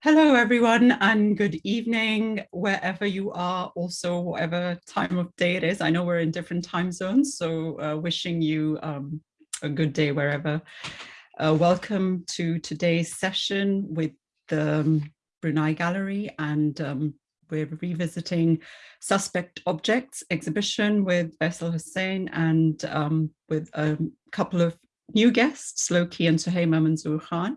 Hello, everyone, and good evening, wherever you are, also whatever time of day it is. I know we're in different time zones, so uh, wishing you um, a good day wherever. Uh, welcome to today's session with the um, Brunei Gallery, and um, we're revisiting Suspect Objects exhibition with Faisal Hussain and um, with a couple of new guests, Lowkey and Suhaiymah Manzoor Khan.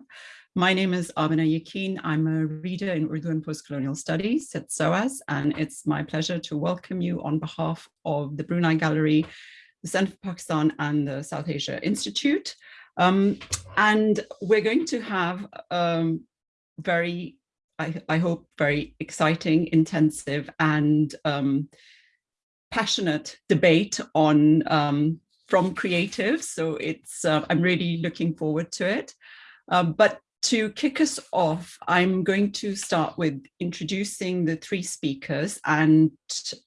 My name is Amina Yaqin. I'm a reader in Urdu and Postcolonial Studies at SOAS, and it's my pleasure to welcome you on behalf of the Brunei Gallery, the Center for Pakistan and the South Asia Institute. Um, and we're going to have um, very, I, I, hope, very exciting, intensive and um, passionate debate on um, from creatives. So it's, uh, I'm really looking forward to it. Um, but to kick us off, I'm going to start with introducing the three speakers and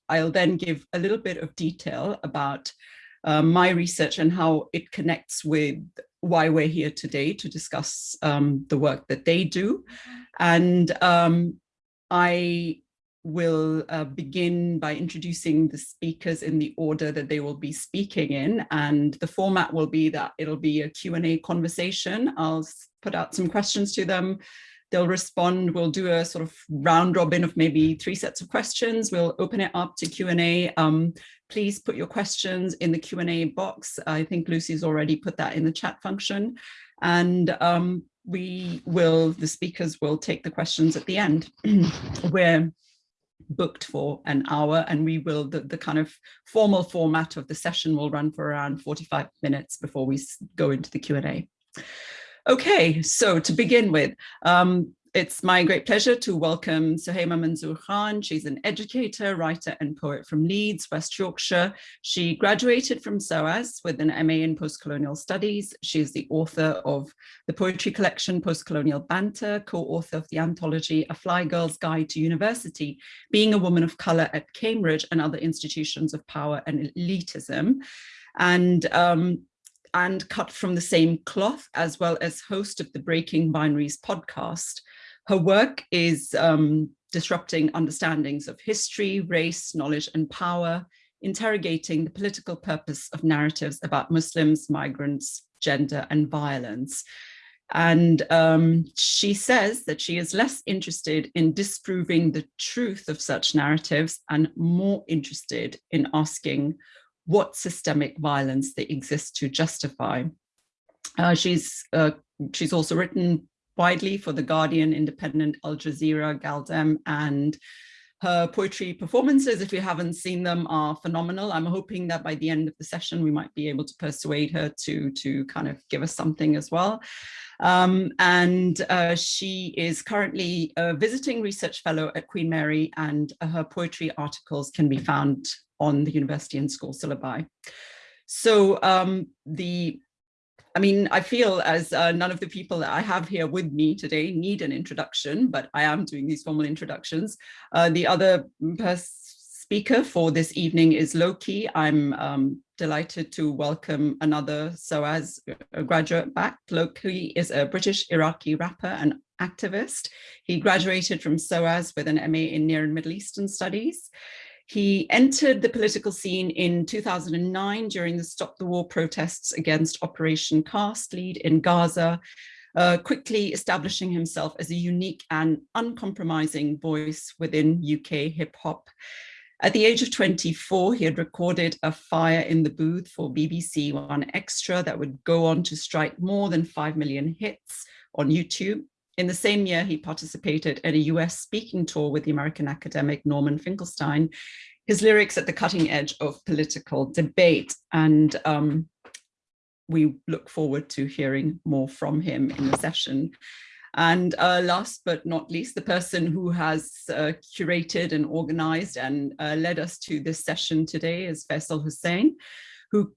I'll then give a little bit of detail about uh, my research and how it connects with why we're here today to discuss um, the work that they do. And um, I will uh, begin by introducing the speakers in the order that they will be speaking in and the format will be that it'll be a Q&A conversation. I'll put out some questions to them. They'll respond. We'll do a sort of round robin of maybe three sets of questions. We'll open it up to Q&A. Um, please put your questions in the Q&A box. I think Lucy's already put that in the chat function. And um, we will, the speakers will take the questions at the end. We're booked for an hour and we will, the, the kind of formal format of the session will run for around 45 minutes before we go into the Q&A. Okay, so to begin with, um, it's my great pleasure to welcome Suhaiymah Manzoor Khan. She's an educator, writer and poet from Leeds, West Yorkshire. She graduated from SOAS with an MA in Postcolonial Studies. She is the author of the poetry collection Postcolonial Banter, co-author of the anthology A Fly Girl's Guide to University, Being a Woman of Colour at Cambridge and Other Institutions of Power and Elitism. And um, and cut from the same cloth, as well as host of the Breaking Binaries podcast. Her work is um, disrupting understandings of history, race, knowledge, and power, interrogating the political purpose of narratives about Muslims, migrants, gender, and violence. And um, she says that she is less interested in disproving the truth of such narratives and more interested in asking what systemic violence they exist to justify. Uh, she's uh, she's also written widely for The Guardian, Independent, Al Jazeera, Galdem, and her poetry performances, if you haven't seen them, are phenomenal. I'm hoping that by the end of the session, we might be able to persuade her to, to kind of give us something as well. Um, and uh, she is currently a visiting research fellow at Queen Mary and her poetry articles can be found on the university and school syllabi. So um, the, I mean, I feel as uh, none of the people that I have here with me today need an introduction, but I am doing these formal introductions. Uh, the other speaker for this evening is Lowkey. I'm um, delighted to welcome another SOAS graduate back. Lowkey is a British Iraqi rapper and activist. He graduated from SOAS with an MA in Near and Middle Eastern Studies. He entered the political scene in 2009 during the Stop the War protests against Operation Cast Lead in Gaza, uh, quickly establishing himself as a unique and uncompromising voice within UK hip hop. At the age of 24, he had recorded a fire in the booth for BBC One Extra that would go on to strike more than 5 million hits on YouTube. In the same year, he participated in a US speaking tour with the American academic Norman Finkelstein, his lyrics at the cutting edge of political debate. And um, we look forward to hearing more from him in the session. And uh, last but not least, the person who has uh, curated and organized and uh, led us to this session today is Faisal Hussain, who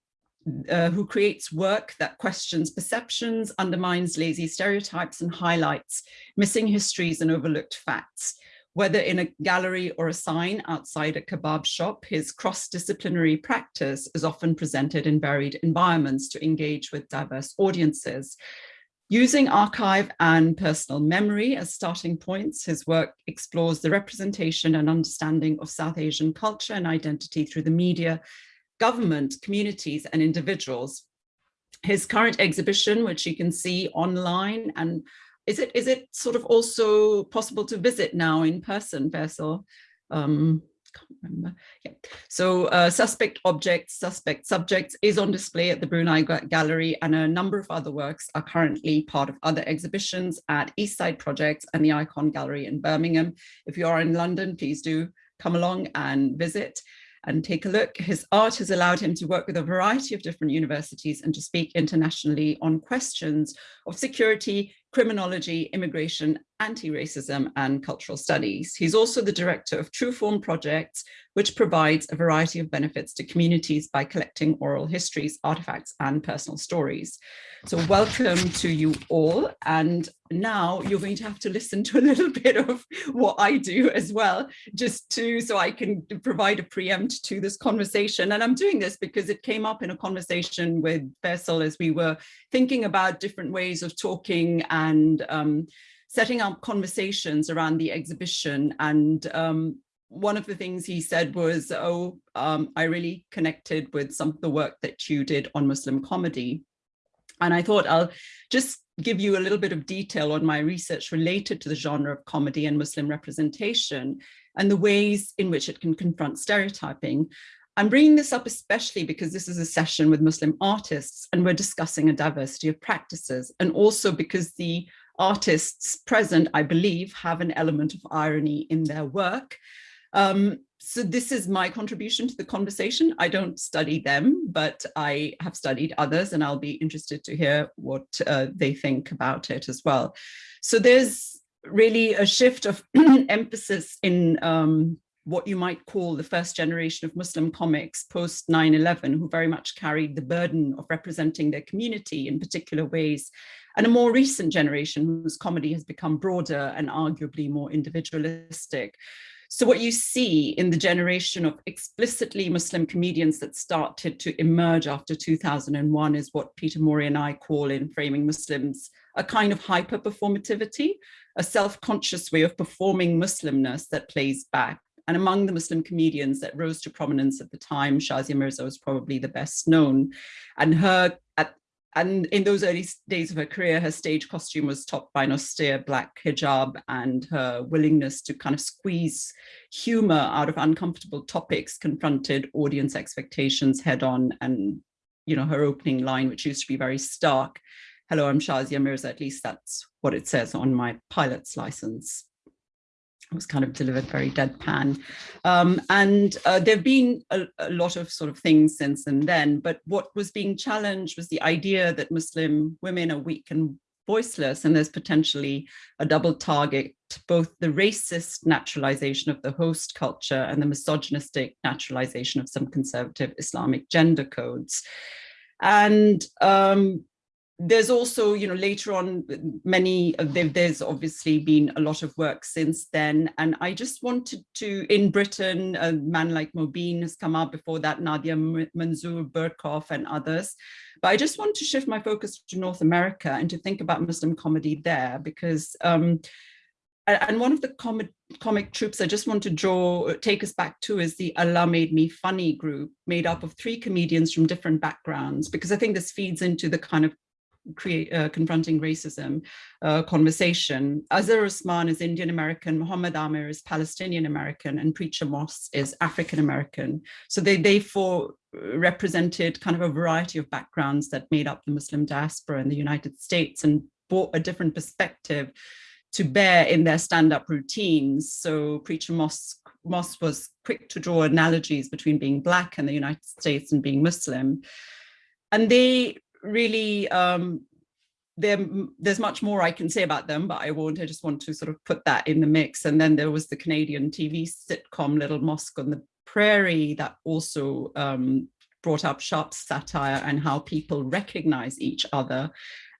uh, who creates work that questions perceptions, undermines lazy stereotypes and highlights missing histories and overlooked facts. Whether in a gallery or a sign outside a kebab shop, his cross-disciplinary practice is often presented in varied environments to engage with diverse audiences. Using archive and personal memory as starting points, his work explores the representation and understanding of South Asian culture and identity through the media, government, communities, and individuals. His current exhibition, which you can see online, and is it is it sort of also possible to visit now in person, Faisal? Um, can't remember. Yeah. So uh, suspect objects, suspect subjects is on display at the Brunei Gallery and a number of other works are currently part of other exhibitions at Eastside Projects and the Ikon Gallery in Birmingham. If you are in London, please do come along and visit and take a look. His art has allowed him to work with a variety of different universities and to speak internationally on questions of security, criminology, immigration, anti-racism and cultural studies. He's also the director of True Form Projects, which provides a variety of benefits to communities by collecting oral histories, artifacts and personal stories. So welcome to you all. And now you're going to have to listen to a little bit of what I do as well, just to so I can provide a preempt to this conversation. And I'm doing this because it came up in a conversation with Faisal as we were thinking about different ways of talking and um, setting up conversations around the exhibition. And um, one of the things he said was, oh, um, I really connected with some of the work that you did on Muslim comedy. And I thought I'll just give you a little bit of detail on my research related to the genre of comedy and Muslim representation and the ways in which it can confront stereotyping. I'm bringing this up especially because this is a session with Muslim artists and we're discussing a diversity of practices and also because the artists present, I believe, have an element of irony in their work. Um, so this is my contribution to the conversation. I don't study them, but I have studied others and I'll be interested to hear what uh, they think about it as well. So there's really a shift of emphasis in um, what you might call the first generation of Muslim comics post 9-11, who very much carried the burden of representing their community in particular ways, and a more recent generation whose comedy has become broader and arguably more individualistic. So what you see in the generation of explicitly Muslim comedians that started to emerge after 2001 is what Peter Morey and I call in Framing Muslims, a kind of hyper-performativity, a self-conscious way of performing Muslimness that plays back and among the Muslim comedians that rose to prominence at the time, Shazia Mirza was probably the best known. And her, and in those early days of her career, her stage costume was topped by an austere black hijab and her willingness to kind of squeeze humor out of uncomfortable topics confronted audience expectations head on. And, you know, her opening line, which used to be very stark, hello, I'm Shazia Mirza, at least that's what it says on my pilot's license was kind of delivered very deadpan. Um, and uh, there have been a, a, lot of sort of things since and then, but what was being challenged was the idea that Muslim women are weak and voiceless, and there's potentially a double target, both the racist naturalization of the host culture and the misogynistic naturalization of some conservative Islamic gender codes. And um, there's also, you know, later on, many, there, there's obviously been a lot of work since then. And I just wanted to, in Britain, a man like Mobeen has come out before that, Nadia Manzoor, Berkoff and others. But I just want to shift my focus to North America and to think about Muslim comedy there because, um, and one of the comic, comic troops I just want to draw, take us back to is the Allah Made Me Funny group made up of three comedians from different backgrounds, because I think this feeds into the kind of create uh, confronting racism uh, conversation. Azhar Usman is Indian American, Muhammad Amer is Palestinian American, and Preacher Moss is African American. So they therefore represented kind of a variety of backgrounds that made up the Muslim diaspora in the United States and brought a different perspective to bear in their stand-up routines. So Preacher Moss, Moss was quick to draw analogies between being Black in the United States and being Muslim. And they really um, there's much more I can say about them, but I won't. I just want to sort of put that in the mix. And then there was the Canadian TV sitcom Little Mosque on the Prairie that also um, brought up sharp satire and how people recognize each other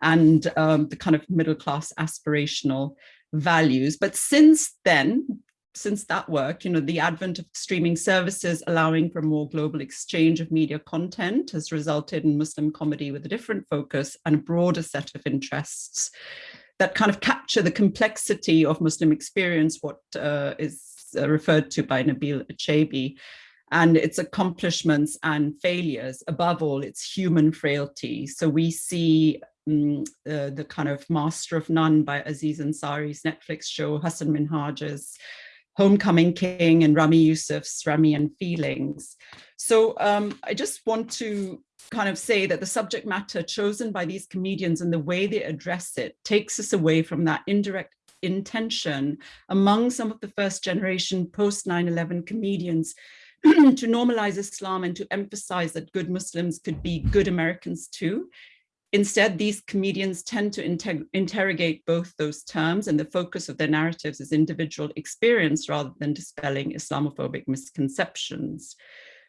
and um, the kind of middle class aspirational values. But since then, since that work, you know, the advent of streaming services allowing for more global exchange of media content has resulted in Muslim comedy with a different focus and a broader set of interests that kind of capture the complexity of Muslim experience, what uh, is uh, referred to by Nabil Echchaibi, and its accomplishments and failures, above all, its human frailty. So we see um, uh, the kind of Master of None by Aziz Ansari's Netflix show, Hasan Minhaj's Homecoming King and Ramy Youssef's Ramy and Feelings. So um, I just want to kind of say that the subject matter chosen by these comedians and the way they address it takes us away from that indirect intention among some of the first generation post 9-11 comedians to normalize Islam and to emphasize that good Muslims could be good Americans too. Instead, these comedians tend to inter interrogate both those terms and the focus of their narratives is individual experience rather than dispelling Islamophobic misconceptions.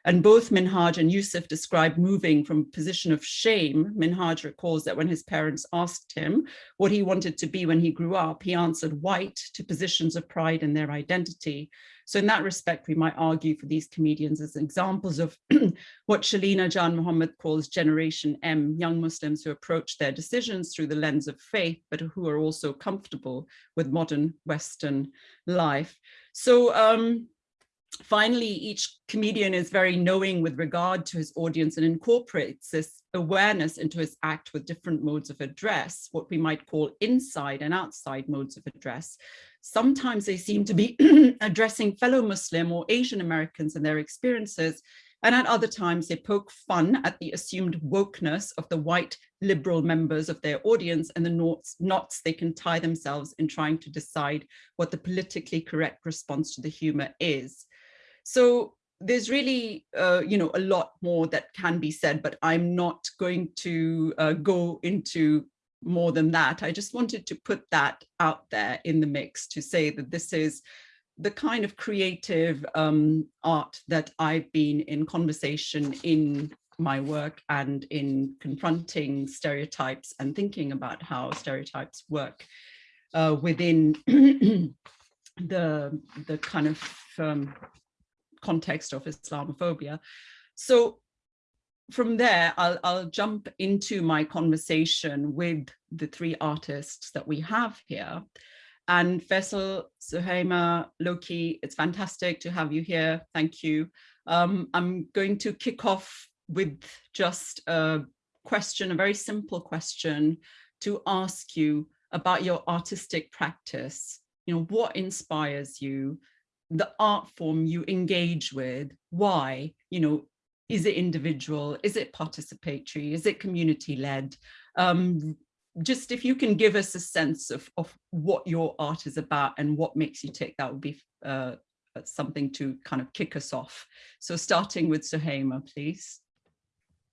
And both Minhaj and Youssef describe moving from a position of shame. Minhaj recalls that when his parents asked him what he wanted to be when he grew up, he answered white to positions of pride in their identity. So in that respect, we might argue for these comedians as examples of what Shelina Janmohamed calls Generation M, young Muslims who approach their decisions through the lens of faith, but who are also comfortable with modern Western life. So um, finally, each comedian is very knowing with regard to his audience and incorporates this awareness into his act with different modes of address, what we might call inside and outside modes of address. Sometimes they seem to be addressing fellow Muslim or Asian Americans and their experiences, and at other times they poke fun at the assumed wokeness of the white liberal members of their audience and the knots, knots they can tie themselves in trying to decide what the politically correct response to the humor is. So there's really, uh, you know, a lot more that can be said, but I'm not going to uh, go into more than that. I just wanted to put that out there in the mix to say that this is the kind of creative um, art that I've been in conversation in my work and in confronting stereotypes and thinking about how stereotypes work uh, within the the kind of um, context of Islamophobia. So from there, I'll, I'll jump into my conversation with the three artists that we have here. And Faisal, Suhaiymah, Lowkey, it's fantastic to have you here. Thank you. Um, I'm going to kick off with just a question, a very simple question to ask you about your artistic practice. You know, what inspires you? The art form you engage with, why, you know, is it individual, is it participatory, is it community led? Um, just if you can give us a sense of, of what your art is about and what makes you tick, that would be uh, something to kind of kick us off. So starting with Suhaiymah, please.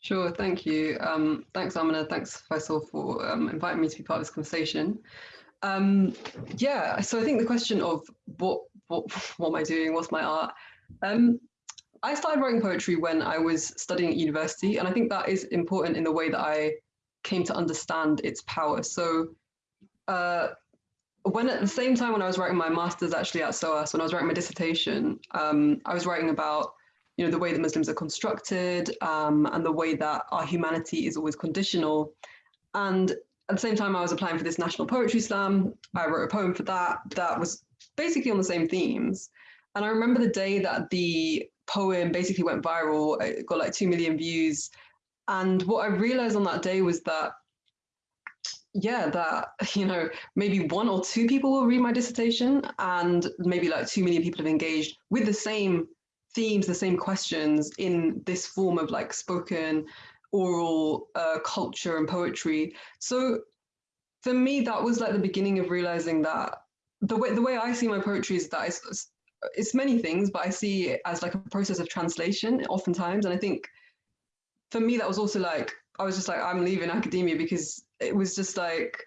Sure, thank you. Um, thanks, Amina. Thanks, Faisal, for um, inviting me to be part of this conversation. Um, yeah, so I think the question of what what what am I doing? What's my art? Um, I started writing poetry when I was studying at university, and I think that is important in the way that I came to understand its power. So, uh, when at the same time when I was writing my master's actually at SOAS, when I was writing my dissertation, um, I was writing about you know the way that Muslims are constructed um, and the way that our humanity is always conditional. And at the same time, I was applying for this National Poetry Slam. I wrote a poem for that that was basically on the same themes. And I remember the day that the poem basically went viral, it got like 2 million views. And what I realized on that day was that, yeah, that, you know, maybe one or two people will read my dissertation and maybe like 2 million people have engaged with the same themes, the same questions in this form of like spoken oral uh, culture and poetry. So for me, that was like the beginning of realizing that the way the way I see my poetry is that it's, it's many things, but I see it as like a process of translation oftentimes. And I think for me, that was also like, I was just like, I'm leaving academia because it was just like,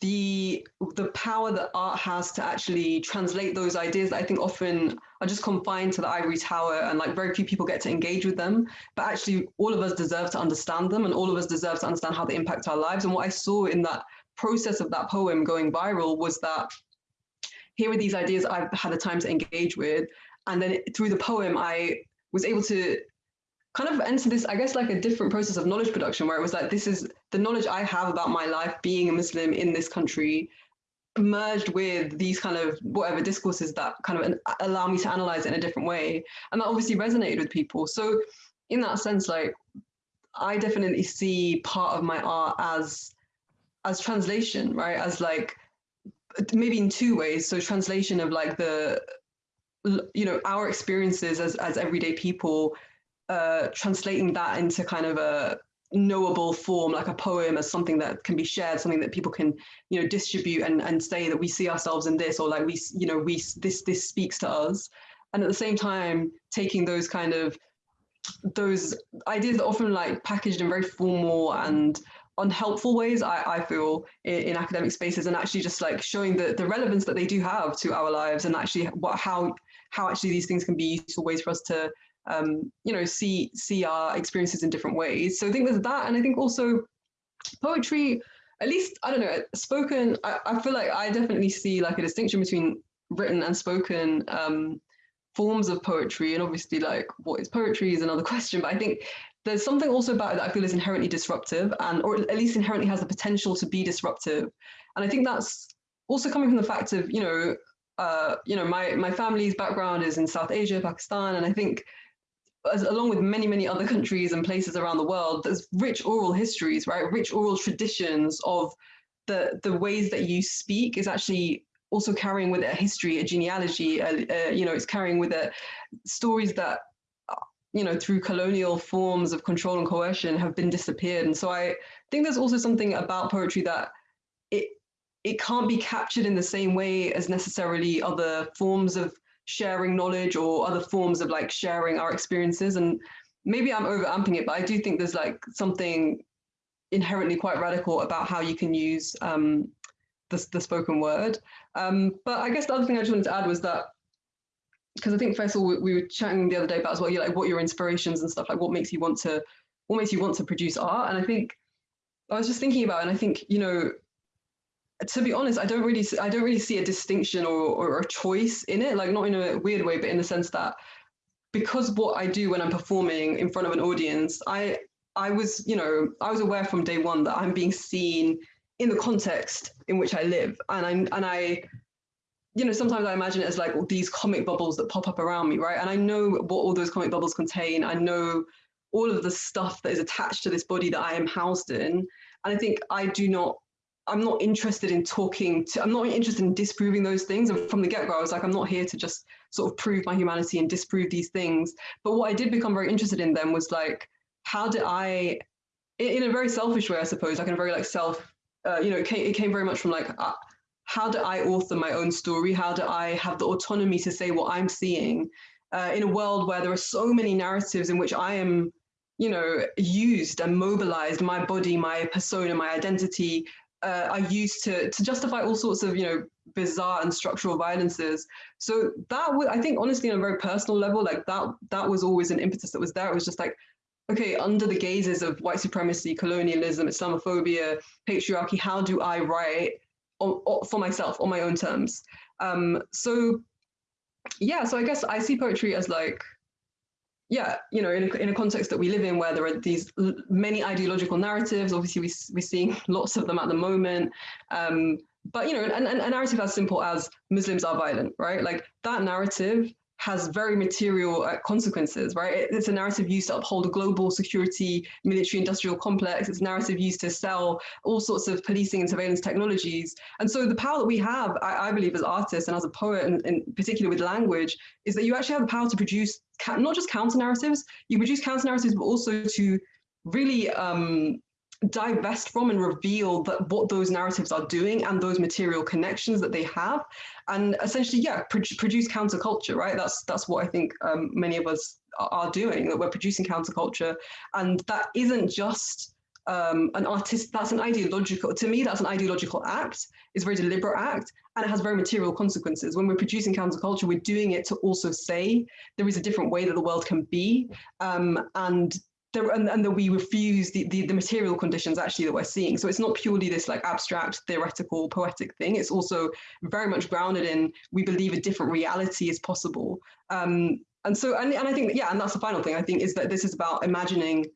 the the power that art has to actually translate those ideas that I think often are just confined to the ivory tower and like very few people get to engage with them. But actually all of us deserve to understand them and all of us deserve to understand how they impact our lives. And what I saw in that process of that poem going viral was that here are these ideas I've had the time to engage with. And then through the poem, I was able to kind of enter this, I guess, like a different process of knowledge production, where it was like, this is the knowledge I have about my life being a Muslim in this country, merged with these kind of whatever discourses that kind of allow me to analyze it in a different way. And that obviously resonated with people. So in that sense, like, I definitely see part of my art as as translation, right? As like maybe in two ways. So translation of like the you know our experiences as as everyday people uh, translating that into kind of a knowable form like a poem as something that can be shared something that people can you know distribute and and say that we see ourselves in this or like we you know we this this speaks to us and at the same time taking those kind of those ideas that often like packaged in very formal and unhelpful ways I, I feel in, in, academic spaces and actually just like showing the, the relevance that they do have to our lives and actually what how how actually these things can be useful ways for us to um, you know see see our experiences in different ways. So i think there's that and i think also poetry at least i don't know spoken i, I feel like i definitely see like a distinction between written and spoken um, forms of poetry and obviously like what is poetry is another question but i think there's something also about it that I feel is inherently disruptive and or at least inherently has the potential to be disruptive. And I think that's also coming from the fact of, you know, uh, you know, my my family's background is in South Asia, Pakistan, and I think as, along with many, many other countries and places around the world, there's rich oral histories, right? Rich oral traditions of the the ways that you speak is actually also carrying with it a history, a genealogy, uh, uh, you know, it's carrying with it stories that you know, through colonial forms of control and coercion have been disappeared. And so I think there's also something about poetry that it it can't be captured in the same way as necessarily other forms of sharing knowledge or other forms of like sharing our experiences. And maybe I'm overamping it, but I do think there's like something inherently quite radical about how you can use um, the, the spoken word. Um, but I guess the other thing I just wanted to add was that because I think first of all we, we, were chatting the other day about as well, you like what your inspirations and stuff like what makes you want to what makes you want to produce art. And I think I was just thinking about, and I think you know, to be honest, I don't really I don't really see a distinction or or a choice in it, like not in a weird way, but in the sense that because what I do when I'm performing in front of an audience, I I was you know I was aware from day one that I'm being seen in the context in which I live, and I and I you know, sometimes I imagine it as like these comic bubbles that pop up around me, right? And I know what all those comic bubbles contain. I know all of the stuff that is attached to this body that I am housed in. And I think I do not, I'm not interested in talking to, I'm not interested in disproving those things. And from the get go, I was like, I'm not here to just sort of prove my humanity and disprove these things. But what I did become very interested in them was like, how did I, in a very selfish way, I suppose, like in a very like self, uh, you know, it came, it came very much from like, uh, how do I author my own story? How do I have the autonomy to say what I'm seeing uh, in a world where there are so many narratives in which I am, you know, used and mobilized, my body, my persona, my identity uh, are used to, to justify all sorts of, you know, bizarre and structural violences. So that was, I think, honestly, on a very personal level, like that, that was always an impetus that was there. It was just like, okay, under the gazes of white supremacy, colonialism, Islamophobia, patriarchy, how do I write for myself on my own terms. Um, so yeah, so I guess I see poetry as like, yeah, you know, in a, in a context that we live in where there are these many ideological narratives, obviously we, we're seeing lots of them at the moment. Um, but, you know, and, and a narrative as simple as Muslims are violent, right? Like that narrative has very material uh, consequences, right? It's a narrative used to uphold a global security, military industrial complex. It's a narrative used to sell all sorts of policing and surveillance technologies. And so the power that we have, I, I believe, as artists and as a poet, and in particular with language, is that you actually have the power to produce not just counter narratives, you produce counter narratives, but also to really um, divest from and reveal that what those narratives are doing and those material connections that they have. And essentially yeah pro produce counterculture right? That's that's what i think um, many of us are doing that we're producing counterculture. And that isn't just um, an artist that's an ideological to me that's an ideological act. It's a very deliberate act and it has very material consequences. When we're producing counterculture we're doing it to also say there is a different way that the world can be um, and and, and that we refuse the, the, the material conditions actually that we're seeing. So it's not purely this like abstract, theoretical, poetic thing. It's also very much grounded in we believe a different reality is possible. Um, and so, and, and I think, yeah, and that's the final thing I think is that this is about imagining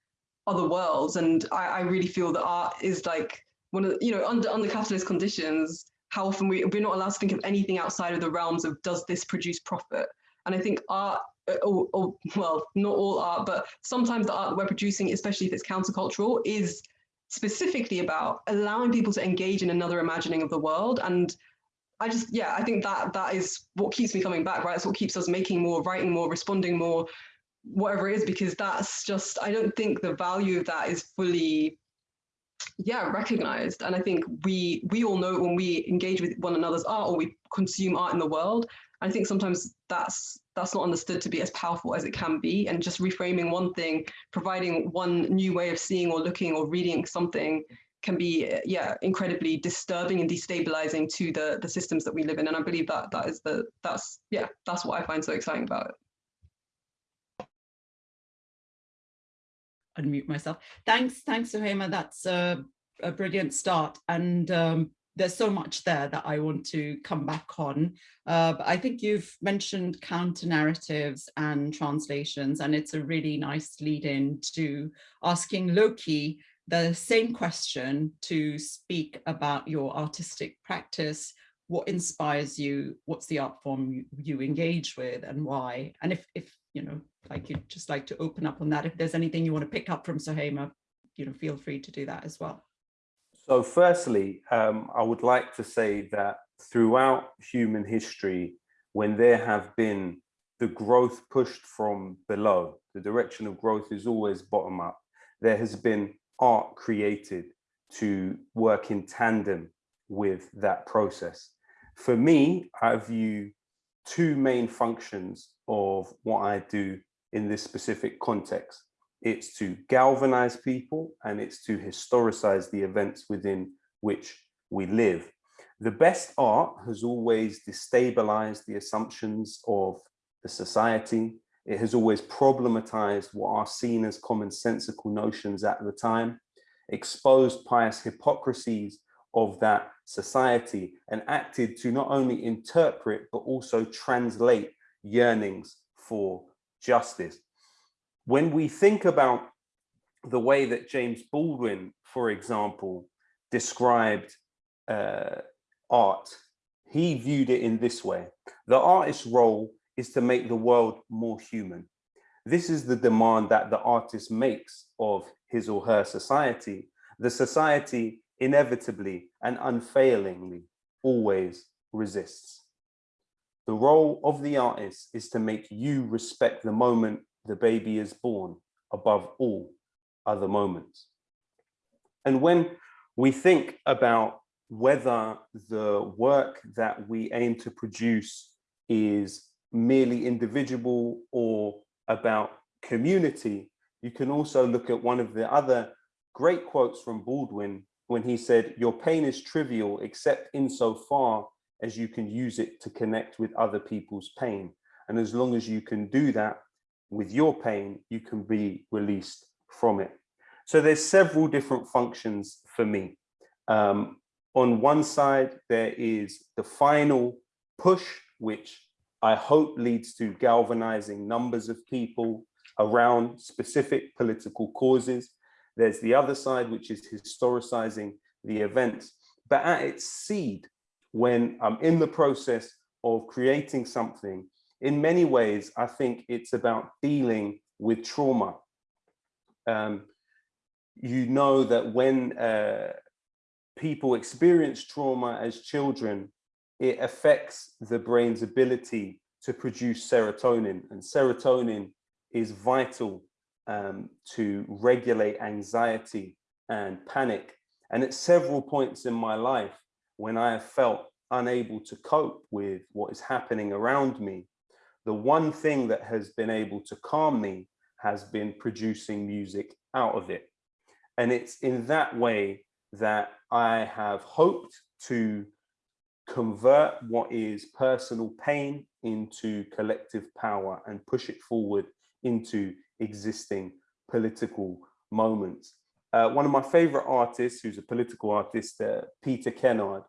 other worlds. And I, I really feel that art is like one of you know, under, under capitalist conditions, how often we, we're not allowed to think of anything outside of the realms of does this produce profit? And I think art or, or, well, not all art, but sometimes the art that we're producing, especially if it's countercultural, is specifically about allowing people to engage in another imagining of the world. And I just, yeah, I think that that is what keeps me coming back, right? It's what keeps us making more, writing more, responding more, whatever it is, because that's just, I don't think the value of that is fully yeah recognized and i think we we all know when we engage with one another's art or we consume art in the world I think sometimes that's that's not understood to be as powerful as it can be. And just reframing one thing, providing one new way of seeing or looking or reading something can be, yeah, incredibly disturbing and destabilizing to the the systems that we live in. And I believe that that is the that's yeah, that's what I find so exciting about it. Unmute myself. Thanks, thanks, Suhaiymah. That's a, a brilliant start. And um, there's so much there that I want to come back on. Uh, but I think you've mentioned counter narratives and translations, and it's a really nice lead in to asking Lowkey the same question to speak about your artistic practice, what inspires you, what's the art form you, you engage with and why? And if, if you know, like you'd just like to open up on that, if there's anything you want to pick up from Suhaiymah, you know, feel free to do that as well. So firstly, um, I would like to say that throughout human history, when there have been the growth pushed from below, the direction of growth is always bottom up. There has been art created to work in tandem with that process. For me, I view two main functions of what I do in this specific context it's to galvanize people and it's to historicize the events within which we live. The best art has always destabilized the assumptions of the society. It has always problematized what are seen as commonsensical notions at the time, exposed pious hypocrisies of that society and acted to not only interpret, but also translate yearnings for justice when we think about the way that James Baldwin, for example, described uh, art, he viewed it in this way. The artist's role is to make the world more human. This is the demand that the artist makes of his or her society. The society inevitably and unfailingly always resists. The role of the artist is to make you respect the moment the baby is born above all other moments. And when we think about whether the work that we aim to produce is merely individual or about community, you can also look at one of the other great quotes from Baldwin when he said, your pain is trivial except insofar as you can use it to connect with other people's pain. And as long as you can do that, with your pain, you can be released from it. So there's several different functions for me. Um, on one side, there is the final push, which I hope leads to galvanizing numbers of people around specific political causes. There's the other side, which is historicizing the events. But at its seed, when I'm in the process of creating something, in many ways, I think it's about dealing with trauma. Um, you know that when uh, people experience trauma as children, it affects the brain's ability to produce serotonin and serotonin is vital um, to regulate anxiety and panic. And at several points in my life, when I have felt unable to cope with what is happening around me, the one thing that has been able to calm me has been producing music out of it. And it's in that way that I have hoped to convert what is personal pain into collective power and push it forward into existing political moments. Uh, one of my favorite artists, who's a political artist, uh, Peter Kennard,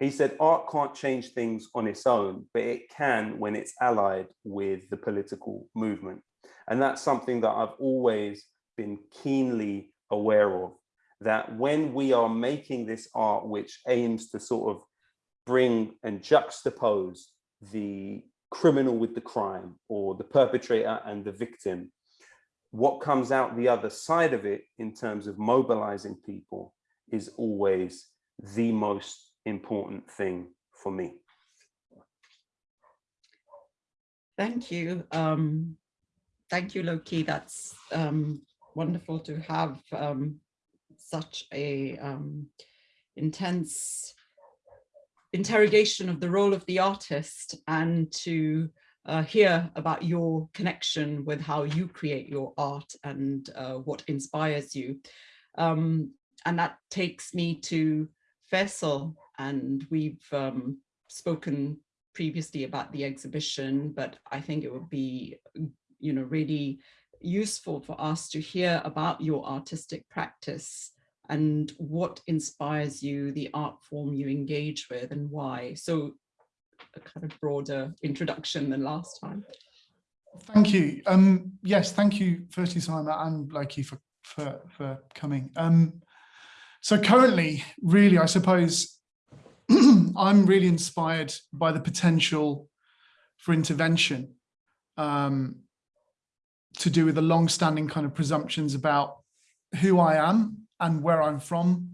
he said, art can't change things on its own, but it can when it's allied with the political movement. And that's something that I've always been keenly aware of, that when we are making this art, which aims to sort of bring and juxtapose the criminal with the crime or the perpetrator and the victim, what comes out the other side of it in terms of mobilizing people is always the most important thing for me. Thank you. Um, thank you, Lowkey. That's um, wonderful to have um, such a um, intense interrogation of the role of the artist and to uh, hear about your connection with how you create your art and uh, what inspires you. Um, and that takes me to Faisal and we've um, spoken previously about the exhibition, but I think it would be, you know, really useful for us to hear about your artistic practice and what inspires you, the art form you engage with and why. So a kind of broader introduction than last time. Thank you. Um, yes, thank you firstly, Simon and Blakey for, for, for coming. Um, so currently, really, I suppose I'm really inspired by the potential for intervention um, to do with the long-standing kind of presumptions about who I am and where I'm from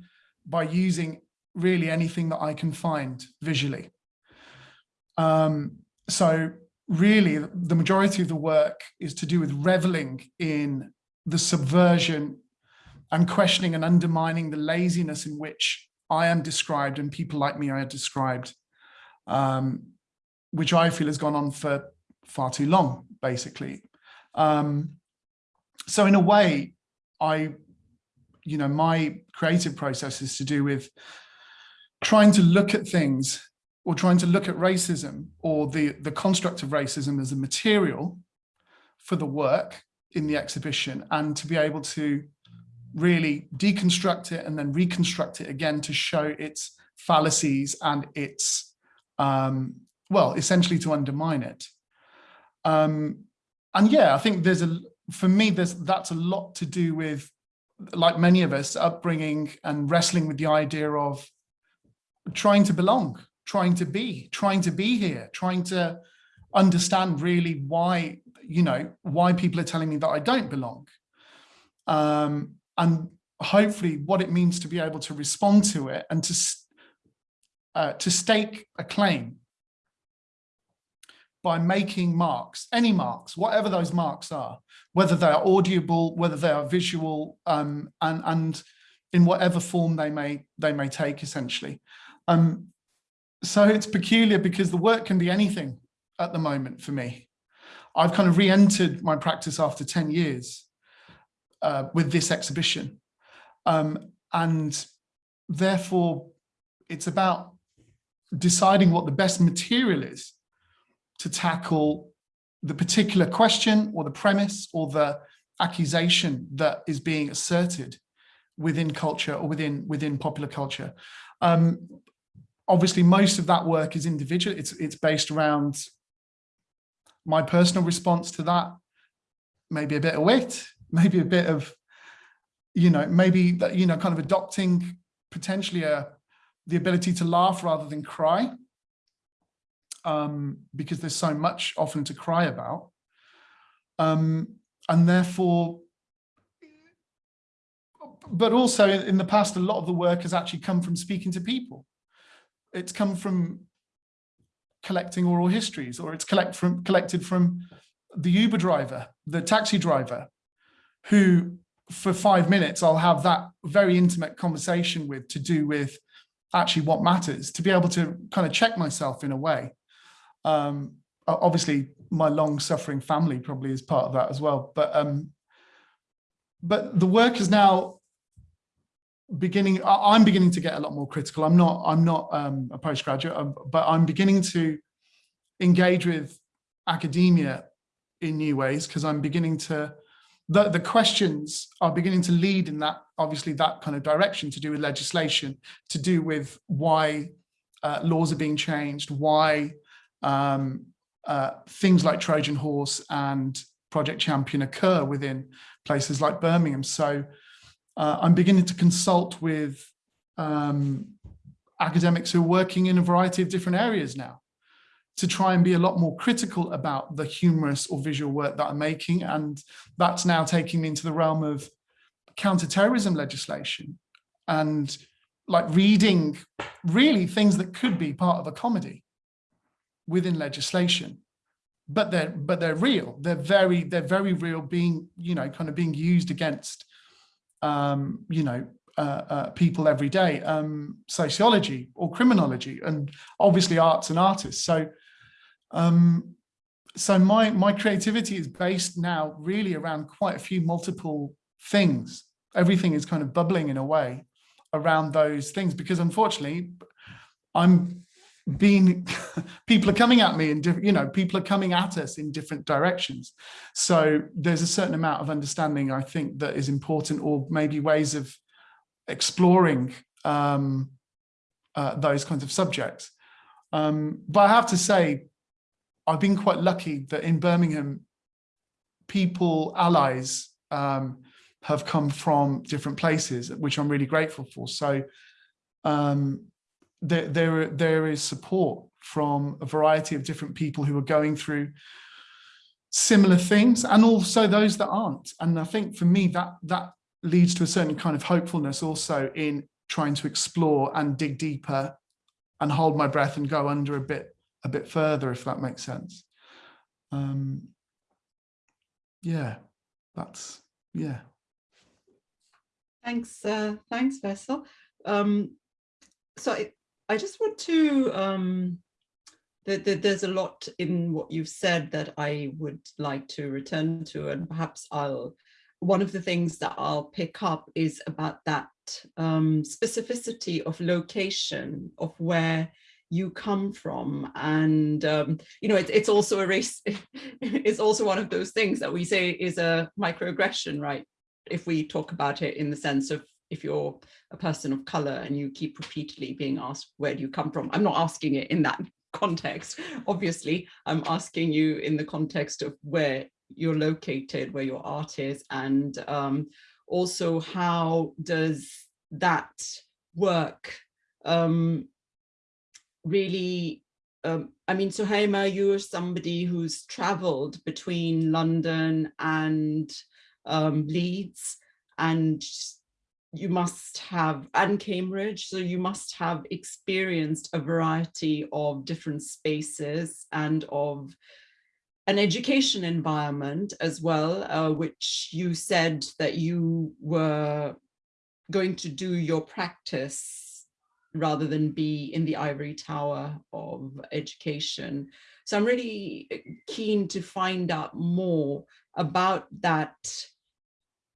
by using really anything that I can find visually. Um, so really the majority of the work is to do with reveling in the subversion and questioning and undermining the laziness in which I am described and people like me are described, um, which I feel has gone on for far too long, basically. Um, so in a way, I, you know, my creative process is to do with trying to look at things or trying to look at racism or the, the construct of racism as a material for the work in the exhibition and to be able to really deconstruct it and then reconstruct it again to show its fallacies and its, um, well, essentially to undermine it. Um, and yeah, I think there's a, for me, there's that's a lot to do with, like many of us, upbringing and wrestling with the idea of trying to belong, trying to be, trying to be here, trying to understand really why, you know, why people are telling me that I don't belong. Um, and hopefully what it means to be able to respond to it and to, uh, to stake a claim by making marks, any marks, whatever those marks are, whether they are audible, whether they are visual, um, and, and in whatever form they may, they may take essentially. Um, so it's peculiar because the work can be anything at the moment for me. I've kind of re-entered my practice after 10 years uh, with this exhibition. Um, and therefore, it's about deciding what the best material is to tackle the particular question or the premise or the accusation that is being asserted within culture or within within popular culture. Um, obviously, most of that work is individual. It's it's based around my personal response to that, maybe a bit of wit, maybe a bit of, you know, maybe that, you know, kind of adopting potentially a, the ability to laugh rather than cry, um, because there's so much often to cry about. Um, and therefore, but also in the past, a lot of the work has actually come from speaking to people. It's come from collecting oral histories, or it's collect from, collected from the Uber driver, the taxi driver, who for five minutes I'll have that very intimate conversation with to do with actually what matters, to be able to kind of check myself in a way. Um, obviously, my long suffering family probably is part of that as well. But um, but the work is now beginning. I'm beginning to get a lot more critical. I'm not. I'm not um, a postgraduate, um, but I'm beginning to engage with academia in new ways because I'm beginning to the, the questions are beginning to lead in that, obviously that kind of direction to do with legislation, to do with why uh, laws are being changed, why um, uh, things like Trojan Horse and Project Champion occur within places like Birmingham. So uh, I'm beginning to consult with um, academics who are working in a variety of different areas now to try and be a lot more critical about the humorous or visual work that I'm making. And that's now taking me into the realm of counterterrorism legislation and like reading really things that could be part of a comedy within legislation. But they're but they're real. They're very they're very real being you know kind of being used against um you know uh, uh, people every day um sociology or criminology and obviously arts and artists. So um so my my creativity is based now really around quite a few multiple things. Everything is kind of bubbling in a way around those things because unfortunately i'm being people are coming at me and you know people are coming at us in different directions. So there's a certain amount of understanding i think that is important or maybe ways of exploring um, uh, those kinds of subjects. Um, but i have to say i've been quite lucky that in birmingham people allies um, have come from different places which i'm really grateful for so um, there, there, there is support from a variety of different people who are going through similar things and also those that aren't. And I think for me, that, that leads to a certain kind of hopefulness also in trying to explore and dig deeper and hold my breath and go under a bit, a bit further, if that makes sense. Um, yeah, that's, yeah. Thanks, uh, thanks, Faisal. Um, so it, I just want to, um, the, there's a lot in what you've said that I would like to return to and perhaps I'll, one of the things that I'll pick up is about that um, specificity of location of where you come from. And um, you know it, it's also a race it's also one of those things that we say is a microaggression right? If we talk about it in the sense of if you're a person of color and you keep repeatedly being asked where do you come from? I'm not asking it in that context obviously. I'm asking you in the context of where you're located where your art is and um, also how does that work um, really um, I mean, Suhaiymah, you're somebody who's traveled between London and um, Leeds and you must have, and Cambridge, so you must have experienced a variety of different spaces and of an education environment as well, uh, which you said that you were going to do your practice rather than be in the ivory tower of education. So I'm really keen to find out more about that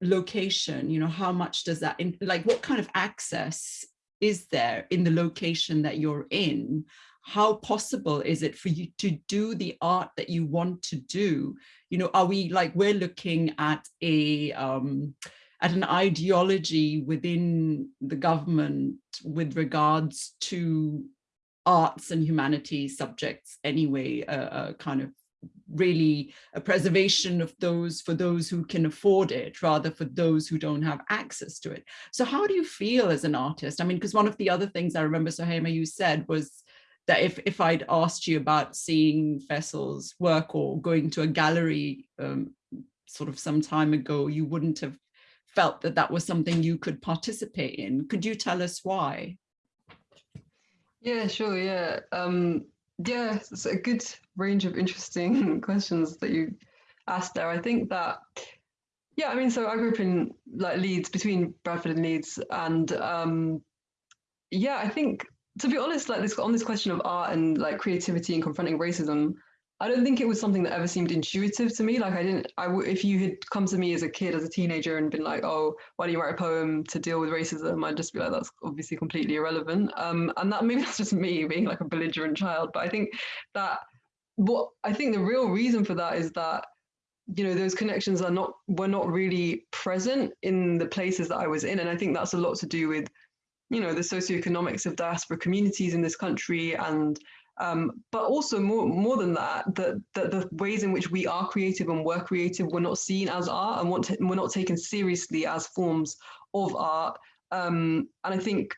location. You know how much does that in, like what kind of access is there in the location that you're in? How possible is it for you to do the art that you want to do? You know are we like we're looking at a um at an ideology within the government with regards to arts and humanities subjects anyway a, a kind of really a preservation of those for those who can afford it rather for those who don't have access to it. So how do you feel as an artist? I mean, because one of the other things I remember, Suhaiymah, you said was that if, if I'd asked you about seeing Faisal's work or going to a gallery um, sort of some time ago, you wouldn't have felt that that was something you could participate in. Could you tell us why? Yeah, sure. Yeah. Um, yeah, it's a good range of interesting questions that you asked there. I think that, yeah, I mean, so I grew up in like Leeds, between Bradford and Leeds, and um, yeah, I think to be honest, like this on this question of art and like creativity and confronting racism, I don't think it was something that ever seemed intuitive to me. Like I didn't, I w- if you had come to me as a kid, as a teenager, and been like, "Oh, why don't you write a poem to deal with racism?" I'd just be like, "That's obviously completely irrelevant." Um, and that maybe that's just me being like a belligerent child. But I think that what I think the real reason for that is that you know, those connections are not, were not really present in the places that I was in. And I think that's a lot to do with, you know, the socioeconomics of diaspora communities in this country and um, but also more more than that, that that the ways in which we are creative and were creative were not seen as art and want were not taken seriously as forms of art. Um, and I think,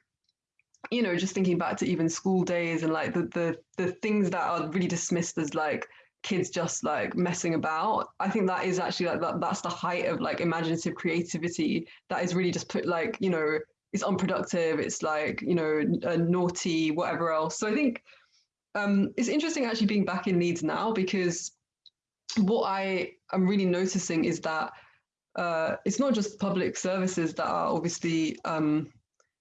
you know, just thinking back to even school days and like the the the things that are really dismissed as like kids just like messing about i think that is actually like that that's the height of like imaginative creativity that is really just put like you know it's unproductive it's like you know naughty whatever else so i think um, it's interesting actually being back in Leeds now because what I am really noticing is that uh, it's not just public services that are obviously um,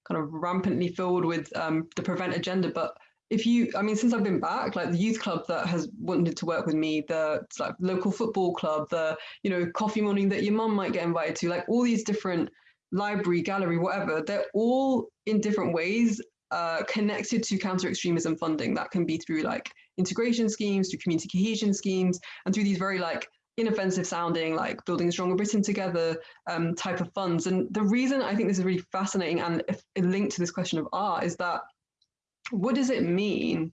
kind of rampantly filled with um, the prevent agenda, but if you, I mean, since I've been back, like the youth club that has wanted to work with me, the like local football club, the you know coffee morning that your mum might get invited to, like all these different library, gallery, whatever, they're all in different ways uh, connected to counter extremism funding. That can be through like integration schemes, through community cohesion schemes, and through these very like inoffensive sounding, like building a stronger Britain together um, type of funds. And the reason I think this is really fascinating and linked to this question of art is that what does it mean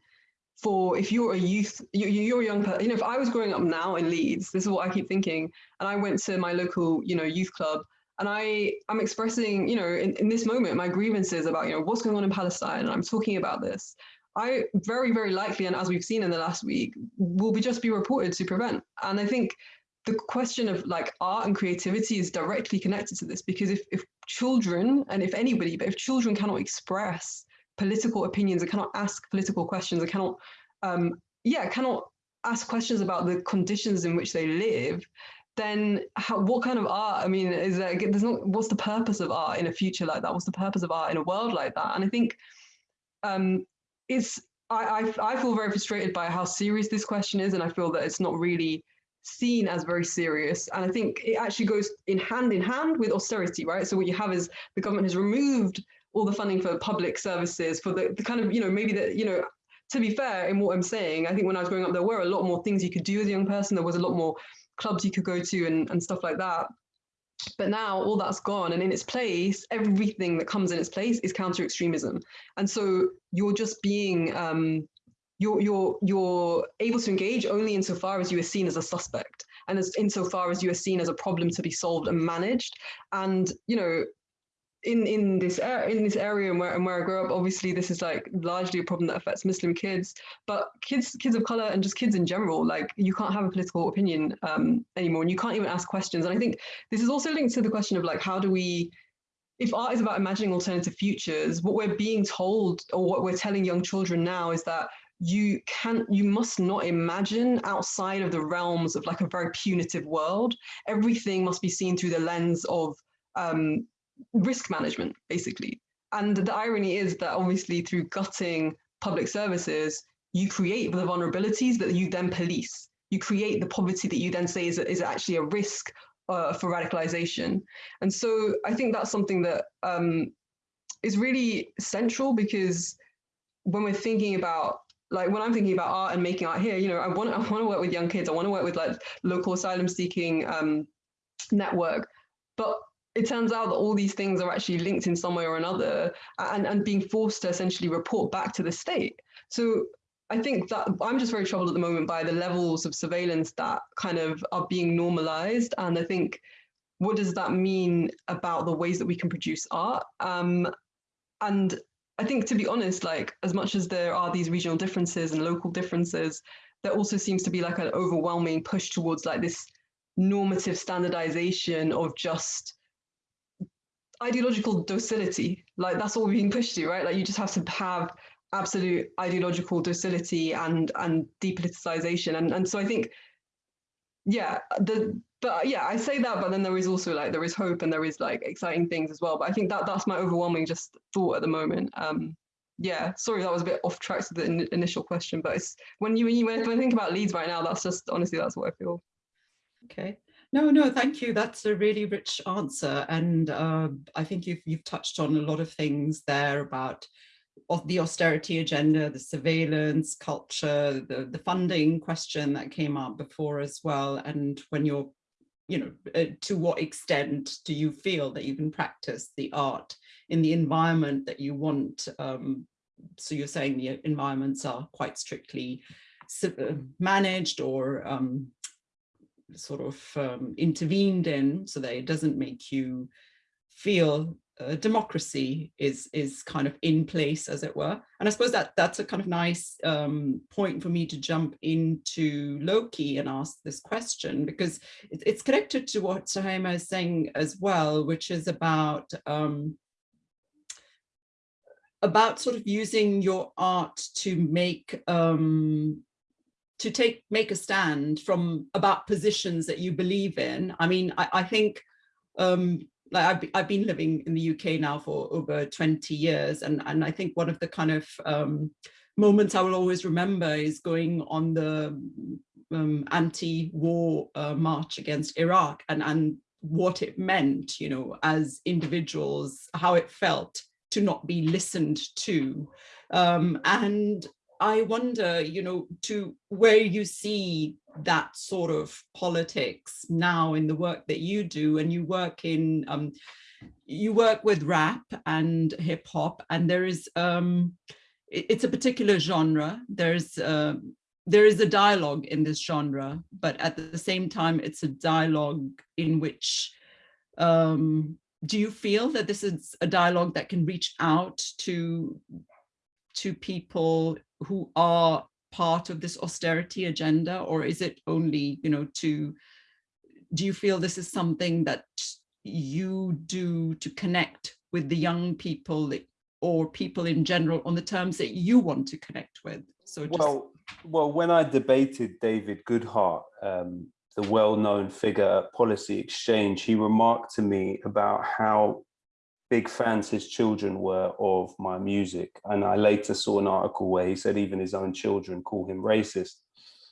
for if you're a youth, you're a young person, you know, if I was growing up now in Leeds, this is what I keep thinking, and I went to my local, you know, youth club and I, I'm expressing, you know, in, in this moment, my grievances about, you know, what's going on in Palestine, and I'm talking about this. I very, very likely, and as we've seen in the last week, will be just be reported to prevent. And I think the question of like art and creativity is directly connected to this because if, if children, and if anybody, but if children cannot express political opinions and cannot ask political questions and cannot, um, yeah, cannot ask questions about the conditions in which they live, then how, what kind of art? I mean, is there, there's not, what's the purpose of art in a future like that? What's the purpose of art in a world like that? And I think um, it's, I, I, I feel very frustrated by how serious this question is. And I feel that it's not really seen as very serious. And I think it actually goes in hand in hand with austerity, right? So what you have is the government has removed all the funding for public services, for the, the kind of, you know, maybe that, you know, to be fair in what I'm saying, I think when I was growing up, there were a lot more things you could do as a young person. There was a lot more clubs you could go to and, and stuff like that. But now all that's gone, and in its place, everything that comes in its place is counter extremism. And so you're just being um, you're you're you're able to engage only insofar as you are seen as a suspect and as insofar as you are seen as a problem to be solved and managed and you know in in this in this area and where, where I grew up, obviously this is like largely a problem that affects Muslim kids, but kids kids of color and just kids in general, like you can't have a political opinion um, anymore, and you can't even ask questions. And I think this is also linked to the question of like how do we, if art is about imagining alternative futures, what we're being told or what we're telling young children now is that you can't, you must not imagine outside of the realms of like a very punitive world. Everything must be seen through the lens of um, risk management, basically. And the irony is that obviously through gutting public services, you create the vulnerabilities that you then police. You create the poverty that you then say is, is actually a risk uh, for radicalization. And so I think that's something that um, is really central because when we're thinking about like when I'm thinking about art and making art here, you know, I want I want to work with young kids. I want to work with like local asylum seeking um, network. But it turns out that all these things are actually linked in some way or another and, and being forced to essentially report back to the state. So I think that I'm just very troubled at the moment by the levels of surveillance that kind of are being normalized. And I think, what does that mean about the ways that we can produce art? Um, and I think, to be honest, like as much as there are these regional differences and local differences, there also seems to be like an overwhelming push towards like this normative standardization of just ideological docility. Like that's all we're being pushed to, right? Like you just have to have absolute ideological docility and and depoliticization. And and so I think, yeah, the but yeah, I say that, but then there is also like there is hope and there is like exciting things as well. But I think that that's my overwhelming just thought at the moment. Um, yeah, sorry that was a bit off track to the in initial question, but it's when you when you when I think about Leeds right now, that's just honestly that's what I feel. Okay. No, no, thank you. That's a really rich answer. And uh, I think you've, you've touched on a lot of things there about the austerity agenda, the surveillance culture, the, the funding question that came up before as well. And when you're you know, uh, to what extent do you feel that you can practice the art in the environment that you want? Um, so you're saying the environments are quite strictly uh, managed or um, sort of um, intervened in so that it doesn't make you feel uh, democracy is is kind of in place as it were. And i suppose that that's a kind of nice um, point for me to jump into Lowkey and ask this question because it, it's connected to what Suhaiymah is saying as well which is about um, about sort of using your art to make um, to take make a stand from about positions that you believe in. I mean, I, I think um, like I've, I've been living in the UK now for over 20 years, and, and I think one of the kind of um, moments I will always remember is going on the um, anti-war uh, march against Iraq and, and what it meant, you know, as individuals, how it felt to not be listened to. Um, and I wonder, you know, to where you see that sort of politics now in the work that you do and you work in, um, you work with rap and hip hop and there is, um, it, it's a particular genre. There's, uh, there is a dialogue in this genre, but at the same time, it's a dialogue in which um, do you feel that this is a dialogue that can reach out to to people who are part of this austerity agenda or is it only you know to do you feel this is something that you do to connect with the young people or people in general on the terms that you want to connect with? So just... well well when i debated david goodhart um, the well-known figure Policy Exchange, he remarked to me about how big fans his children were of my music. And I later saw an article where he said even his own children call him racist.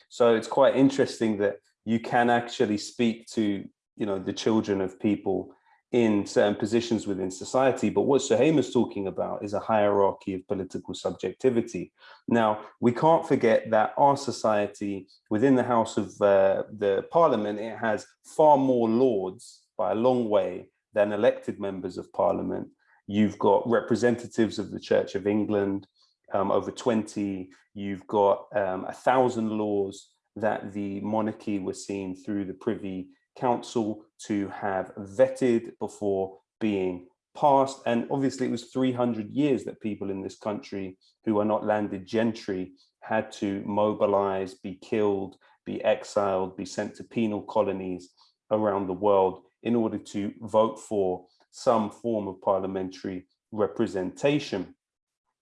So it's quite interesting that you can actually speak to, you know, the children of people in certain positions within society. But what Suhaiymah is talking about is a hierarchy of political subjectivity. Now, we can't forget that our society within the House of uh, the Parliament, it has far more lords by a long way than elected members of Parliament. You've got representatives of the Church of England, um, over 20, you've got um, a thousand laws that the monarchy was seen through the Privy Council to have vetted before being passed. And obviously it was 300 years that people in this country who are not landed gentry had to mobilize, be killed, be exiled, be sent to penal colonies around the world in order to vote for some form of parliamentary representation.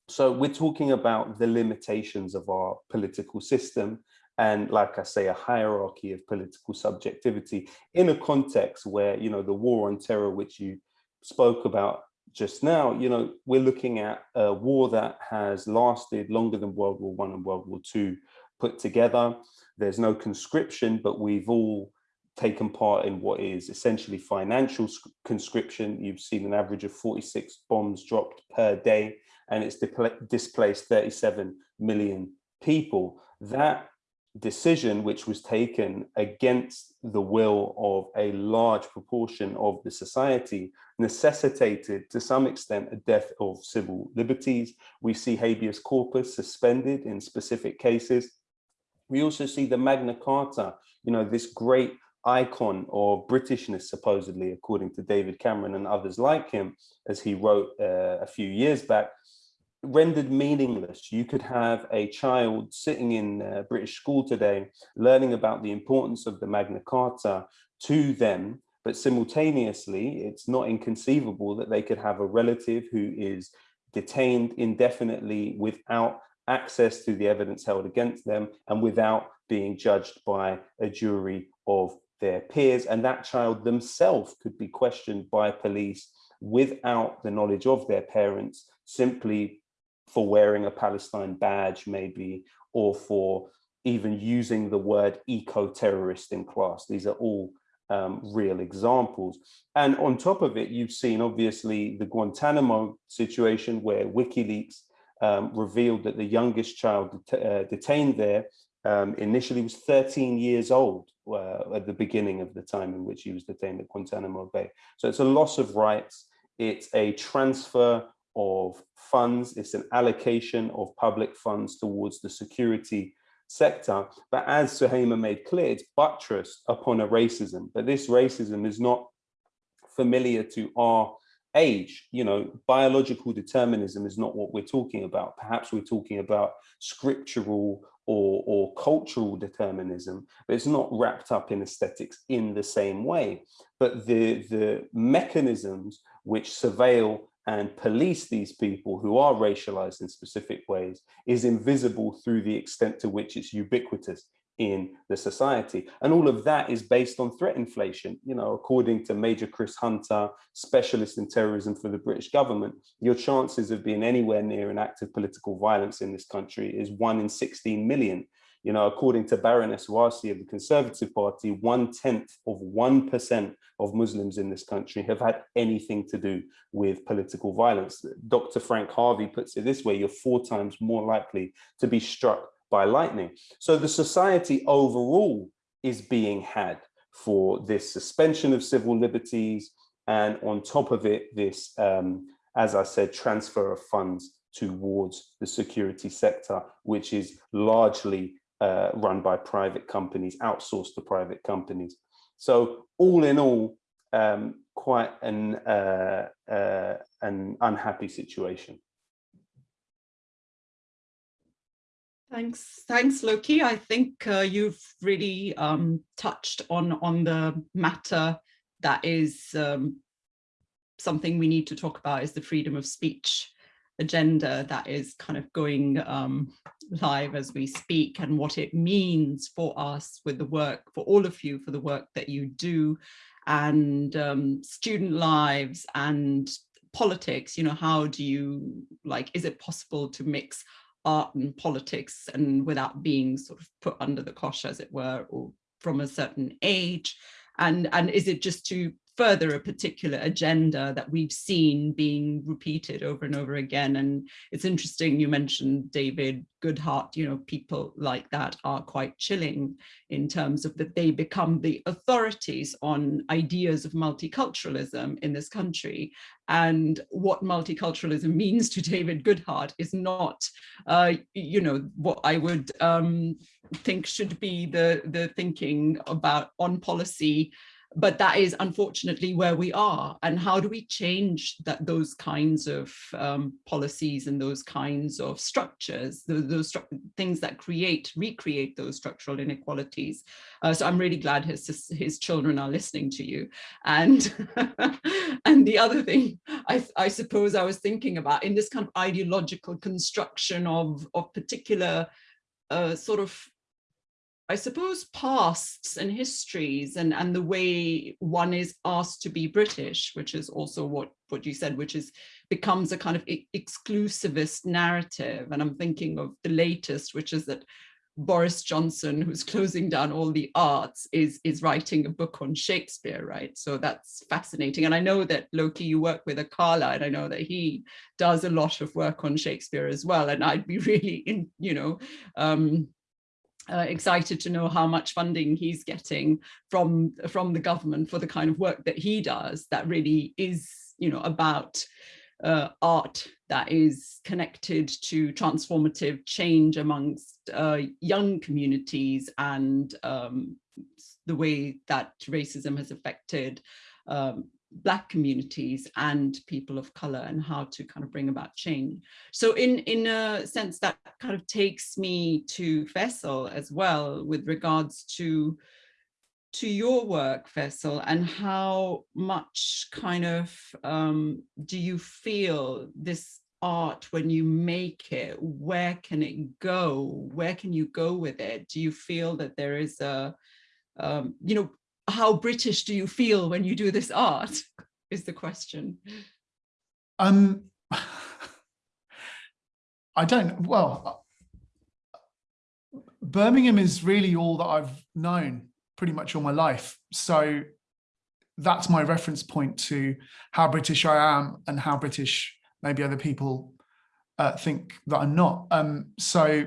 So we're talking about the limitations of our political system and like I say, a hierarchy of political subjectivity in a context where, you know, the war on terror, which you spoke about just now, you know, we're looking at a war that has lasted longer than World War One and World War Two put together. There's no conscription, but we've all taken part in what is essentially financial conscription. You've seen an average of 46 bombs dropped per day, and it's displaced 37 million people. That decision which was taken against the will of a large proportion of the society necessitated to some extent a death of civil liberties. We see habeas corpus suspended in specific cases. We also see the Magna Carta, you know, this great icon or Britishness, supposedly, according to David Cameron and others like him, as he wrote uh, a few years back, rendered meaningless. You could have a child sitting in a British school today, learning about the importance of the Magna Carta to them, but simultaneously, it's not inconceivable that they could have a relative who is detained indefinitely without access to the evidence held against them and without being judged by a jury of their peers. And that child themselves could be questioned by police without the knowledge of their parents, simply for wearing a Palestine badge maybe, or for even using the word eco-terrorist in class. These are all um, real examples. And on top of it, you've seen obviously the Guantanamo situation where WikiLeaks um, revealed that the youngest child det uh, detained there um, initially was 13 years old uh, at the beginning of the time in which he was detained at Guantanamo Bay. So it's a loss of rights. It's a transfer of funds. It's an allocation of public funds towards the security sector. But as Suhaiymah made clear, it's buttressed upon a racism. But this racism is not familiar to our age, you know, biological determinism is not what we're talking about. Perhaps we're talking about scriptural or, or cultural determinism, but it's not wrapped up in aesthetics in the same way. But the, the mechanisms which surveil and police these people who are racialized in specific ways is invisible through the extent to which it's ubiquitous in the society. And all of that is based on threat inflation. You know, according to Major Chris Hunter, specialist in terrorism for the British government, your chances of being anywhere near an act of political violence in this country is one in 16 million. You know, according to Baroness Warsi of the Conservative Party, one tenth of 1% of Muslims in this country have had anything to do with political violence. Dr. Frank Harvey puts it this way, you're four times more likely to be struck by lightning. So the society overall is being had for this suspension of civil liberties and on top of it, this, um, as I said, transfer of funds towards the security sector, which is largely uh, run by private companies, outsourced to private companies. So all in all, um, quite an, uh, uh, an unhappy situation. Thanks, thanks, Lowkey. I think uh, you've really um, touched on on the matter that is um, something we need to talk about is the freedom of speech agenda that is kind of going um, live as we speak and what it means for us with the work, for all of you, for the work that you do and um, student lives and politics, you know, how do you, like, is it possible to mix art and politics and without being sort of put under the cosh, as it were, or from a certain age? And, and is it just to further a particular agenda that we've seen being repeated over and over again. And it's interesting, you mentioned David Goodhart, you know, people like that are quite chilling in terms of that they become the authorities on ideas of multiculturalism in this country. And what multiculturalism means to David Goodhart is not, uh, you know, what I would um, think should be the, the thinking about on policy but that is unfortunately where we are. And how do we change that those kinds of um, policies and those kinds of structures those, those stru things that create recreate those structural inequalities? Uh, so i'm really glad his his children are listening to you. And and the other thing I, I suppose i was thinking about in this kind of ideological construction of of particular uh, sort of I suppose pasts and histories and, and the way one is asked to be British, which is also what, what you said, which is becomes a kind of exclusivist narrative. And I'm thinking of the latest, which is that Boris Johnson, who's closing down all the arts, is, is writing a book on Shakespeare, right? So that's fascinating. And I know that Lowkey, you work with Akala, and I know that he does a lot of work on Shakespeare as well. And I'd be really in, you know, um, uh, excited to know how much funding he's getting from from the government for the kind of work that he does that really is you know about uh, art that is connected to transformative change amongst uh, young communities and um, the way that racism has affected um, black communities and people of color and how to kind of bring about change. So in, in a sense that kind of takes me to Faisal as well with regards to to your work, Faisal, and how much kind of um, do you feel this art when you make it, where can it go? Where can you go with it? Do you feel that there is a, um, you know, how British do you feel when you do this art is the question. Um, I don't, well, Birmingham is really all that I've known pretty much all my life. So that's my reference point to how British I am and how British maybe other people uh, think that I'm not. Um, so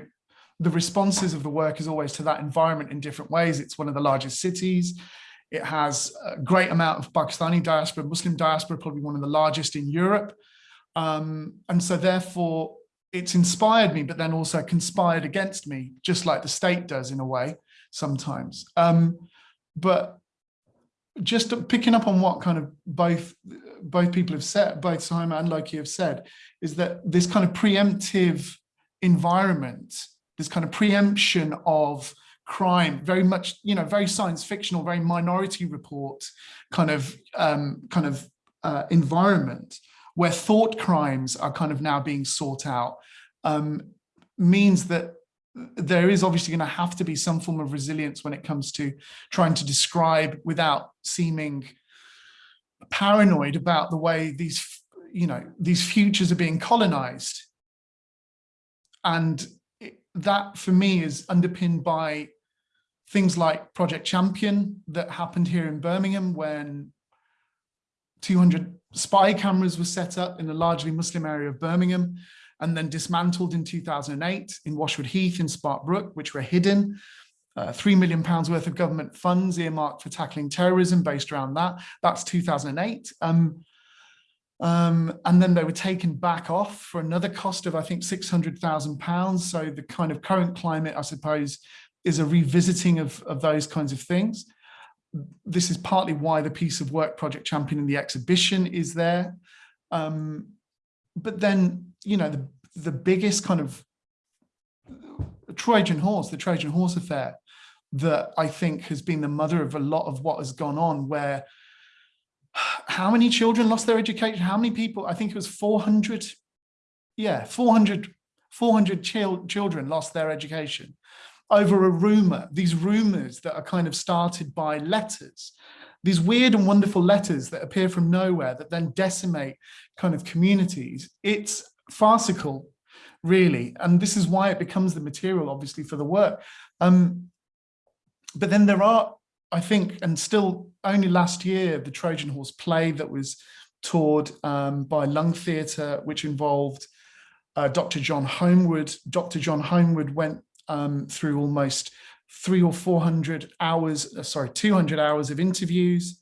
the responses of the work is always to that environment in different ways. It's one of the largest cities. It has a great amount of Pakistani diaspora, Muslim diaspora, probably one of the largest in Europe. Um, and so therefore it's inspired me, but then also conspired against me, just like the state does in a way sometimes. Um, but just picking up on what kind of both both people have said, both Simon and Lowkey have said, is that this kind of preemptive environment, this kind of preemption of crime, very much, you know, very science fictional, very minority report kind of um, kind of uh, environment where thought crimes are kind of now being sought out um, means that there is obviously going to have to be some form of resilience when it comes to trying to describe without seeming paranoid about the way these you know these futures are being colonized. And that for me is underpinned by things like project champion that happened here in birmingham when 200 spy cameras were set up in a largely muslim area of birmingham and then dismantled in 2008 in Washwood Heath in Sparkbrook, which were hidden. Uh, three million pounds worth of government funds earmarked for tackling terrorism based around that. That's 2008. Um, um, and then they were taken back off for another cost of, I think, 600,000 pounds. So the kind of current climate, I suppose, is a revisiting of, of those kinds of things. This is partly why the piece of work Project Champion in the exhibition is there. Um, but then you know, the, the biggest kind of Trojan horse, the Trojan horse affair that I think has been the mother of a lot of what has gone on where how many children lost their education? How many people? I think it was 400. Yeah, 400, 400 chil children lost their education over a rumor, these rumors that are kind of started by letters, these weird and wonderful letters that appear from nowhere that then decimate kind of communities. It's farcical, really. And this is why it becomes the material, obviously, for the work. Um, but then there are, I think, and still only last year, the Trojan Horse play that was toured um, by Lung Theatre, which involved uh, Dr. John Holmwood. Dr. John Holmwood went um, through almost three or 400 hours, uh, sorry, 200 hours of interviews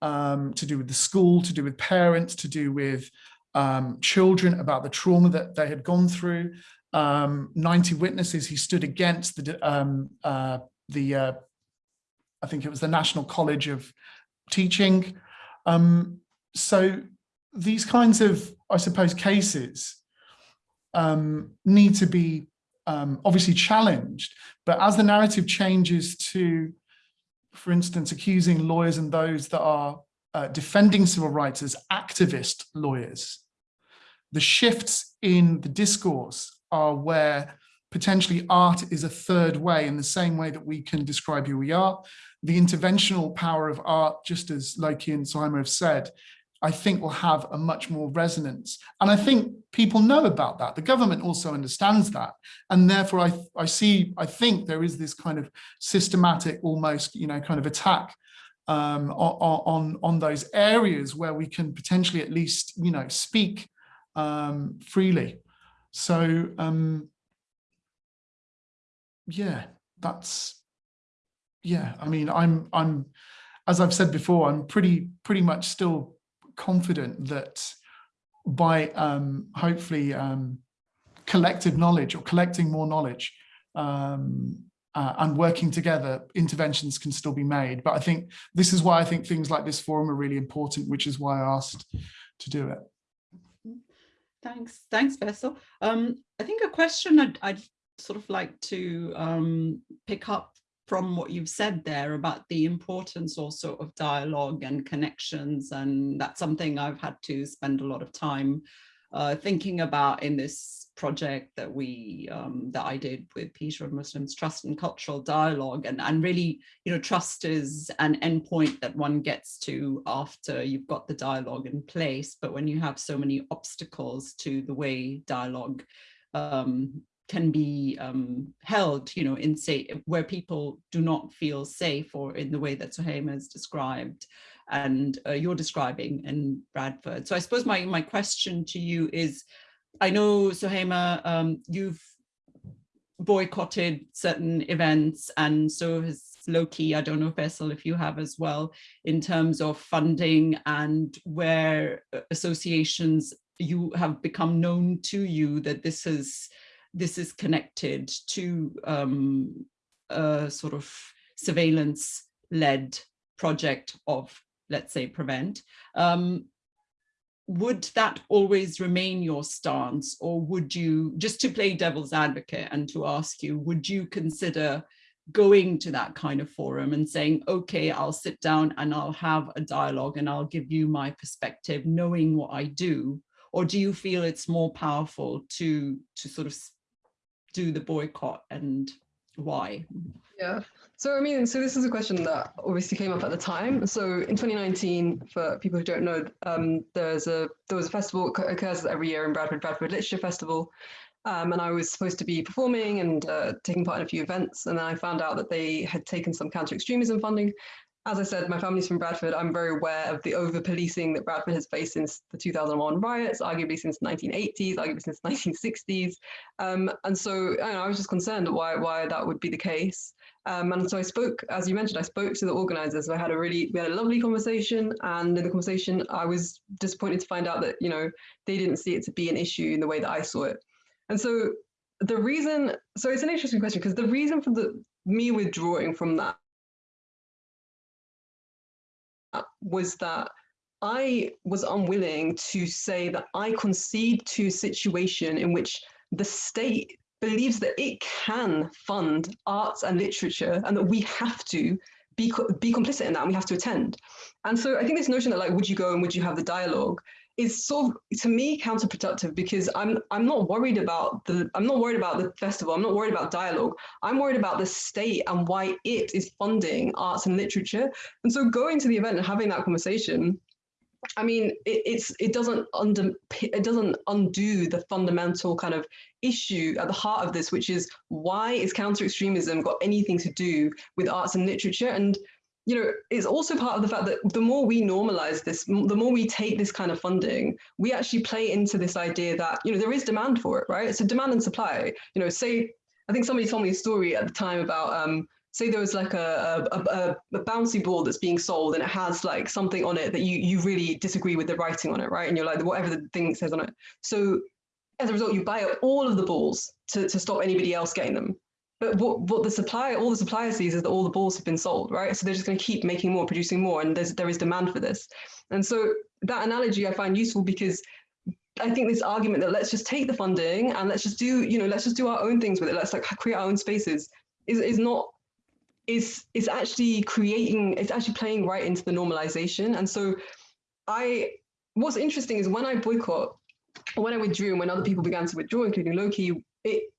um, to do with the school, to do with parents, to do with um, children about the trauma that they had gone through. Um, 90 witnesses, he stood against the, um, uh, the uh, I think it was the National College of Teaching. Um, so these kinds of, I suppose, cases need to be um, obviously challenged, but as the narrative changes to, for instance, accusing lawyers and those that are uh, defending civil rights as activist lawyers, the shifts in the discourse are where potentially art is a third way in the same way that we can describe who we are. The interventional power of art, just as Lowkey and Simon have said, I think will have a much more resonance. And I think people know about that. The government also understands that. And therefore I, I see, I think there is this kind of systematic, almost, you know, kind of attack um, on, on, on those areas where we can potentially at least, you know, speak um, freely. So um, yeah, that's yeah. I mean, I'm I'm as I've said before, I'm pretty pretty much still confident that by um, hopefully um, collective knowledge or collecting more knowledge um, uh, and working together, interventions can still be made. But I think this is why I think things like this forum are really important, which is why I asked to do it. Thanks, thanks, Faisal. Um, I think a question I'd, I'd sort of like to um, pick up from what you've said there about the importance also of dialogue and connections, and that's something I've had to spend a lot of time uh, thinking about in this project that we um, that I did with Peter of Muslims Trust and Cultural Dialogue. And and really you know trust is an endpoint that one gets to after you've got the dialogue in place. But when you have so many obstacles to the way dialogue um, can be um, held, you know, in say where people do not feel safe or in the way that Suhaiymah has described and uh, you're describing in Bradford. So I suppose my, my question to you is, I know Suhaiymah, um, you've boycotted certain events and so has Lowkey, I don't know, Faisal, if you have as well, in terms of funding and where uh, associations you have become known to you that this is this is connected to um, a sort of surveillance led project of, let's say, prevent. Um, would that always remain your stance or would you, just to play devil's advocate and to ask you, would you consider going to that kind of forum and saying, okay, I'll sit down and I'll have a dialogue and I'll give you my perspective, knowing what I do? Or do you feel it's more powerful to, to sort of do the boycott and why? Yeah. So I mean, so this is a question that obviously came up at the time. So in 2019, for people who don't know, um, there's a there was a festival occurs every year in Bradford, Bradford Literature Festival, um, and I was supposed to be performing and uh, taking part in a few events. And then I found out that they had taken some counter extremism funding as I said, my family's from Bradford. I'm very aware of the over policing that Bradford has faced since the 2001 riots, arguably since 1980s, arguably since 1960s. Um, and so I, know, I, was just concerned why why that would be the case. Um, and so I spoke, as you mentioned, I spoke to the organizers. I had a really, we had a lovely conversation. And in the conversation, I was disappointed to find out that, you know, they didn't see it to be an issue in the way that I saw it. And so the reason, so it's an interesting question because the reason for the me withdrawing from that was that I was unwilling to say that I concede to a situation in which the state believes that it can fund arts and literature and that we have to be, be complicit in that and we have to attend. And so I think this notion that like, would you go and would you have the dialogue is sort of to me counterproductive because I'm I'm not worried about the I'm not worried about the festival. I'm not worried about dialogue. I'm worried about the state and why it is funding arts and literature. And so going to the event and having that conversation, I mean, it, it's it doesn't under it doesn't undo the fundamental kind of issue at the heart of this, which is why is counter extremism got anything to do with arts and literature? And you know, it's also part of the fact that the more we normalize this, the more we take this kind of funding, we actually play into this idea that, you know, there is demand for it, right? So demand and supply, you know, say, I think somebody told me a story at the time about, um, say there was like a, a, a, a, bouncy ball that's being sold and it has like something on it that you, you really disagree with the writing on it, right? And you're like, whatever the thing says on it. So as a result, you buy up all of the balls to, to stop anybody else getting them. But what, what the supplier, all the supplier sees is that all the balls have been sold, right? So they're just going to keep making more, producing more, and there's there is demand for this. And so that analogy I find useful because I think this argument that let's just take the funding and let's just do, you know, let's just do our own things with it. Let's like create our own spaces is is not is is actually creating. It's actually playing right into the normalization. And so, I what's interesting is when I boycott, when I withdrew, and when other people began to withdraw, including Lowkey, it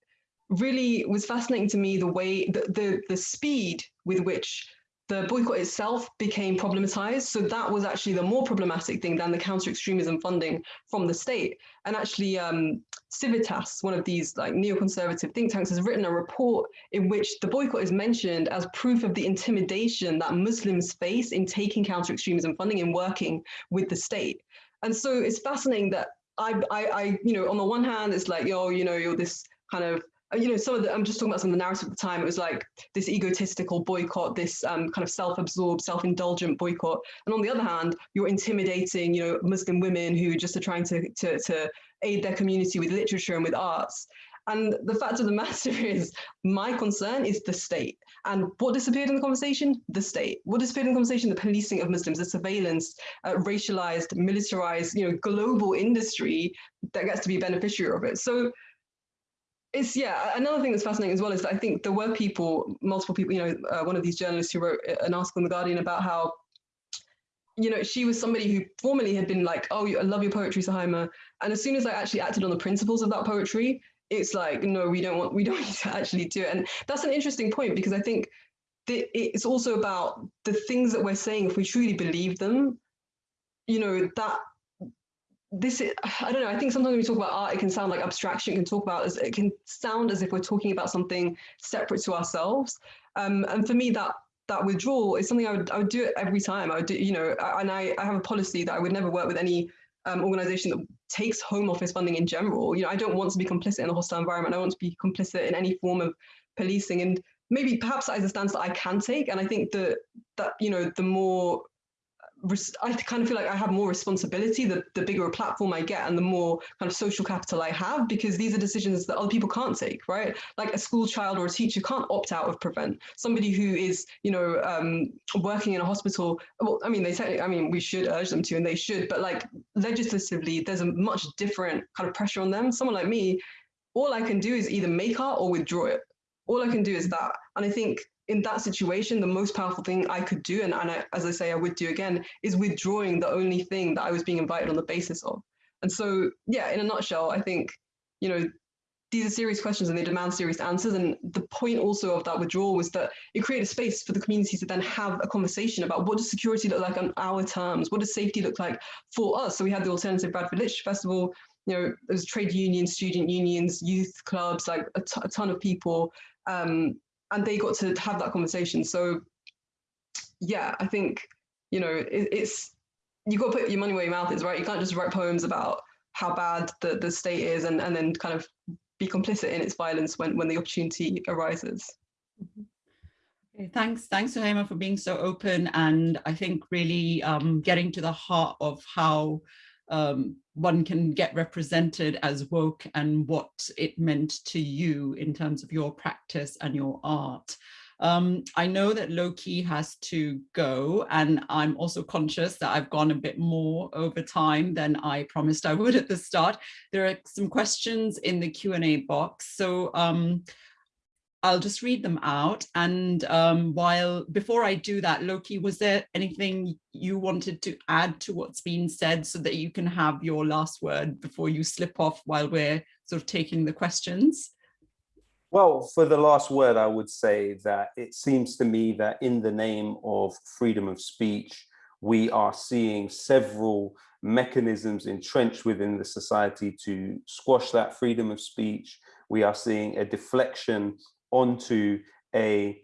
really was fascinating to me the way the, the, the speed with which the boycott itself became problematized. So that was actually the more problematic thing than the counter-extremism funding from the state. And actually, um, Civitas, one of these like neoconservative think tanks, has written a report in which the boycott is mentioned as proof of the intimidation that Muslims face in taking counter-extremism funding and working with the state. And so it's fascinating that I, I, I, you know, on the one hand, it's like, yo, you know, you're this kind of you know, some of the, I'm just talking about some of the narrative at the time. It was like this egotistical boycott, this um, kind of self-absorbed, self-indulgent boycott. And on the other hand, you're intimidating, you know, Muslim women who just are trying to, to, to aid their community with literature and with arts. And the fact of the matter is, my concern is the state. And what disappeared in the conversation? The state. What disappeared in the conversation? The policing of Muslims, the surveillance, uh, racialized, militarized, you know, global industry that gets to be beneficiary of it. So it's yeah another thing that's fascinating as well is that i think there were people multiple people you know uh, one of these journalists who wrote an article in the guardian about how you know she was somebody who formerly had been like oh i love your poetry Suhaiymah and as soon as i actually acted on the principles of that poetry it's like no we don't want we don't need to actually do it. And that's an interesting point because i think it's also about the things that we're saying if we truly believe them you know that this is, I don't know, I think sometimes when we talk about art, it can sound like abstraction, can talk about, as it can sound as if we're talking about something separate to ourselves. Um, and for me, that that withdrawal is something I would, I would do it every time. I would do, you know, and I, I have a policy that I would never work with any um, organization that takes home office funding in general. You know, I don't want to be complicit in a hostile environment. I want to be complicit in any form of policing. And maybe perhaps that is a stance that I can take. And I think that that, you know, the more I kind of feel like I have more responsibility the, the bigger a platform I get and the more kind of social capital I have because these are decisions that other people can't take, right? Like a school child or a teacher can't opt out of prevent. Somebody who is, you know, um, working in a hospital, well, I mean, they say, I mean, we should urge them to and they should, but like legislatively, there's a much different kind of pressure on them. Someone like me, all I can do is either make art or withdraw it. All I can do is that. And I think in that situation, the most powerful thing I could do, and, and I, as I say, I would do again, is withdrawing the only thing that I was being invited on the basis of. And so, yeah, in a nutshell, I think, you know, these are serious questions and they demand serious answers. And the point also of that withdrawal was that it created a space for the community to then have a conversation about what does security look like on our terms? What does safety look like for us? So we had the Alternative Bradford Literature Festival, you know, there's trade unions, student unions, youth clubs, like a, ton of people um, and they got to have that conversation. So yeah, I think, you know, it, it's, you got to put your money where your mouth is, right? You can't just write poems about how bad the, the state is and, and then kind of be complicit in its violence when, when the opportunity arises. Okay, thanks, thanks Suhaiymah for being so open and I think really um, getting to the heart of how um, one can get represented as woke and what it meant to you in terms of your practice and your art. Um, I know that Lowkey has to go and I'm also conscious that I've gone a bit more over time than I promised I would at the start. There are some questions in the Q&A box. So um, I'll just read them out. And um, while before I do that, Lowkey, was there anything you wanted to add to what's been said so that you can have your last word before you slip off while we're sort of taking the questions? Well, for the last word, I would say that it seems to me that in the name of freedom of speech, we are seeing several mechanisms entrenched within the society to squash that freedom of speech. We are seeing a deflection onto a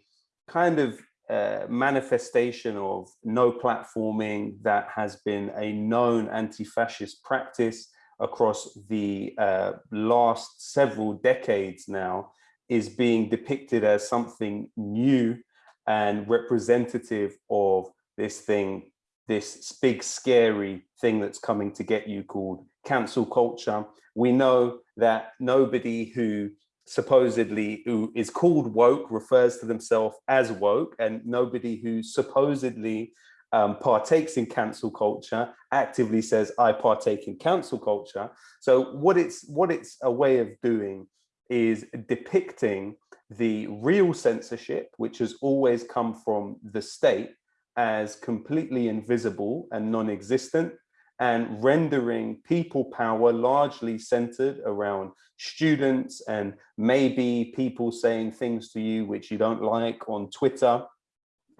kind of uh, manifestation of no platforming that has been a known anti-fascist practice across the uh, last several decades now is being depicted as something new and representative of this thing, this big scary thing that's coming to get you called cancel culture. We know that nobody who supposedly who is called woke refers to themselves as woke and nobody who supposedly um, partakes in cancel culture actively says I partake in cancel culture. So what it's what it's a way of doing is depicting the real censorship, which has always come from the state as completely invisible and non-existent and rendering people power largely centered around students and maybe people saying things to you which you don't like on Twitter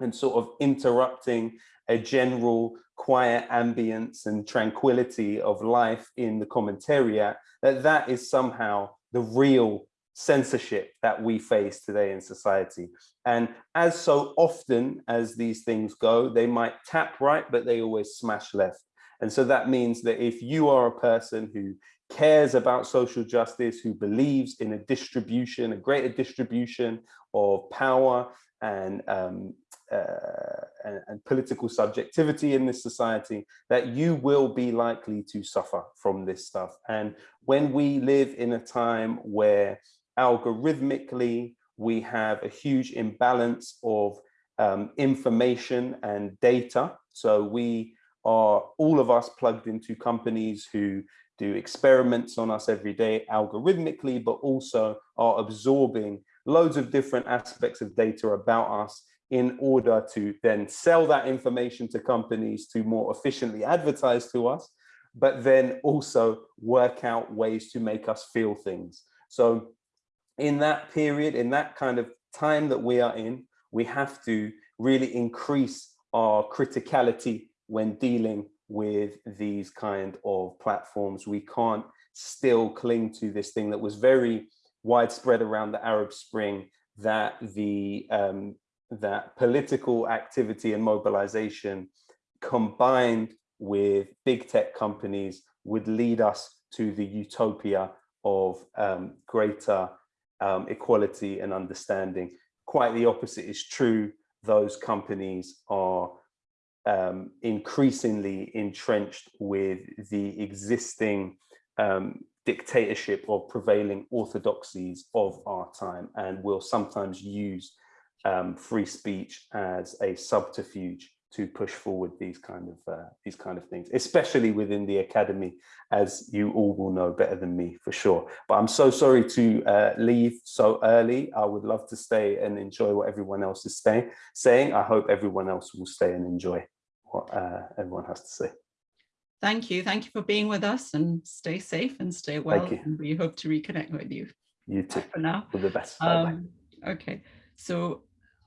and sort of interrupting a general quiet ambience and tranquility of life in the commentariat, that that is somehow the real censorship that we face today in society. And as so often as these things go, they might tap right, but they always smash left. And so that means that if you are a person who cares about social justice, who believes in a distribution, a greater distribution of power and, um, uh, and, and, political subjectivity in this society, that you will be likely to suffer from this stuff. And when we live in a time where algorithmically we have a huge imbalance of um, information and data, so we are all of us plugged into companies who do experiments on us every day algorithmically, but also are absorbing loads of different aspects of data about us in order to then sell that information to companies to more efficiently advertise to us, but then also work out ways to make us feel things. So in that period, in that kind of time that we are in, we have to really increase our criticality when dealing with these kind of platforms. We can't still cling to this thing that was very widespread around the Arab Spring that the um, that political activity and mobilization combined with big tech companies would lead us to the utopia of um, greater um, equality and understanding. Quite the opposite is true. Those companies are um, increasingly entrenched with the existing um, dictatorship of prevailing orthodoxies of our time and will sometimes use um, free speech as a subterfuge to push forward these kind of uh, these kind of things, especially within the academy, as you all will know better than me for sure. But I'm so sorry to uh, leave so early. I would love to stay and enjoy what everyone else is staying, saying. I hope everyone else will stay and enjoy what uh, everyone has to say. Thank you. Thank you for being with us and stay safe and stay well. And we hope to reconnect with you. You too. Bye for now. All the best. Um, okay, so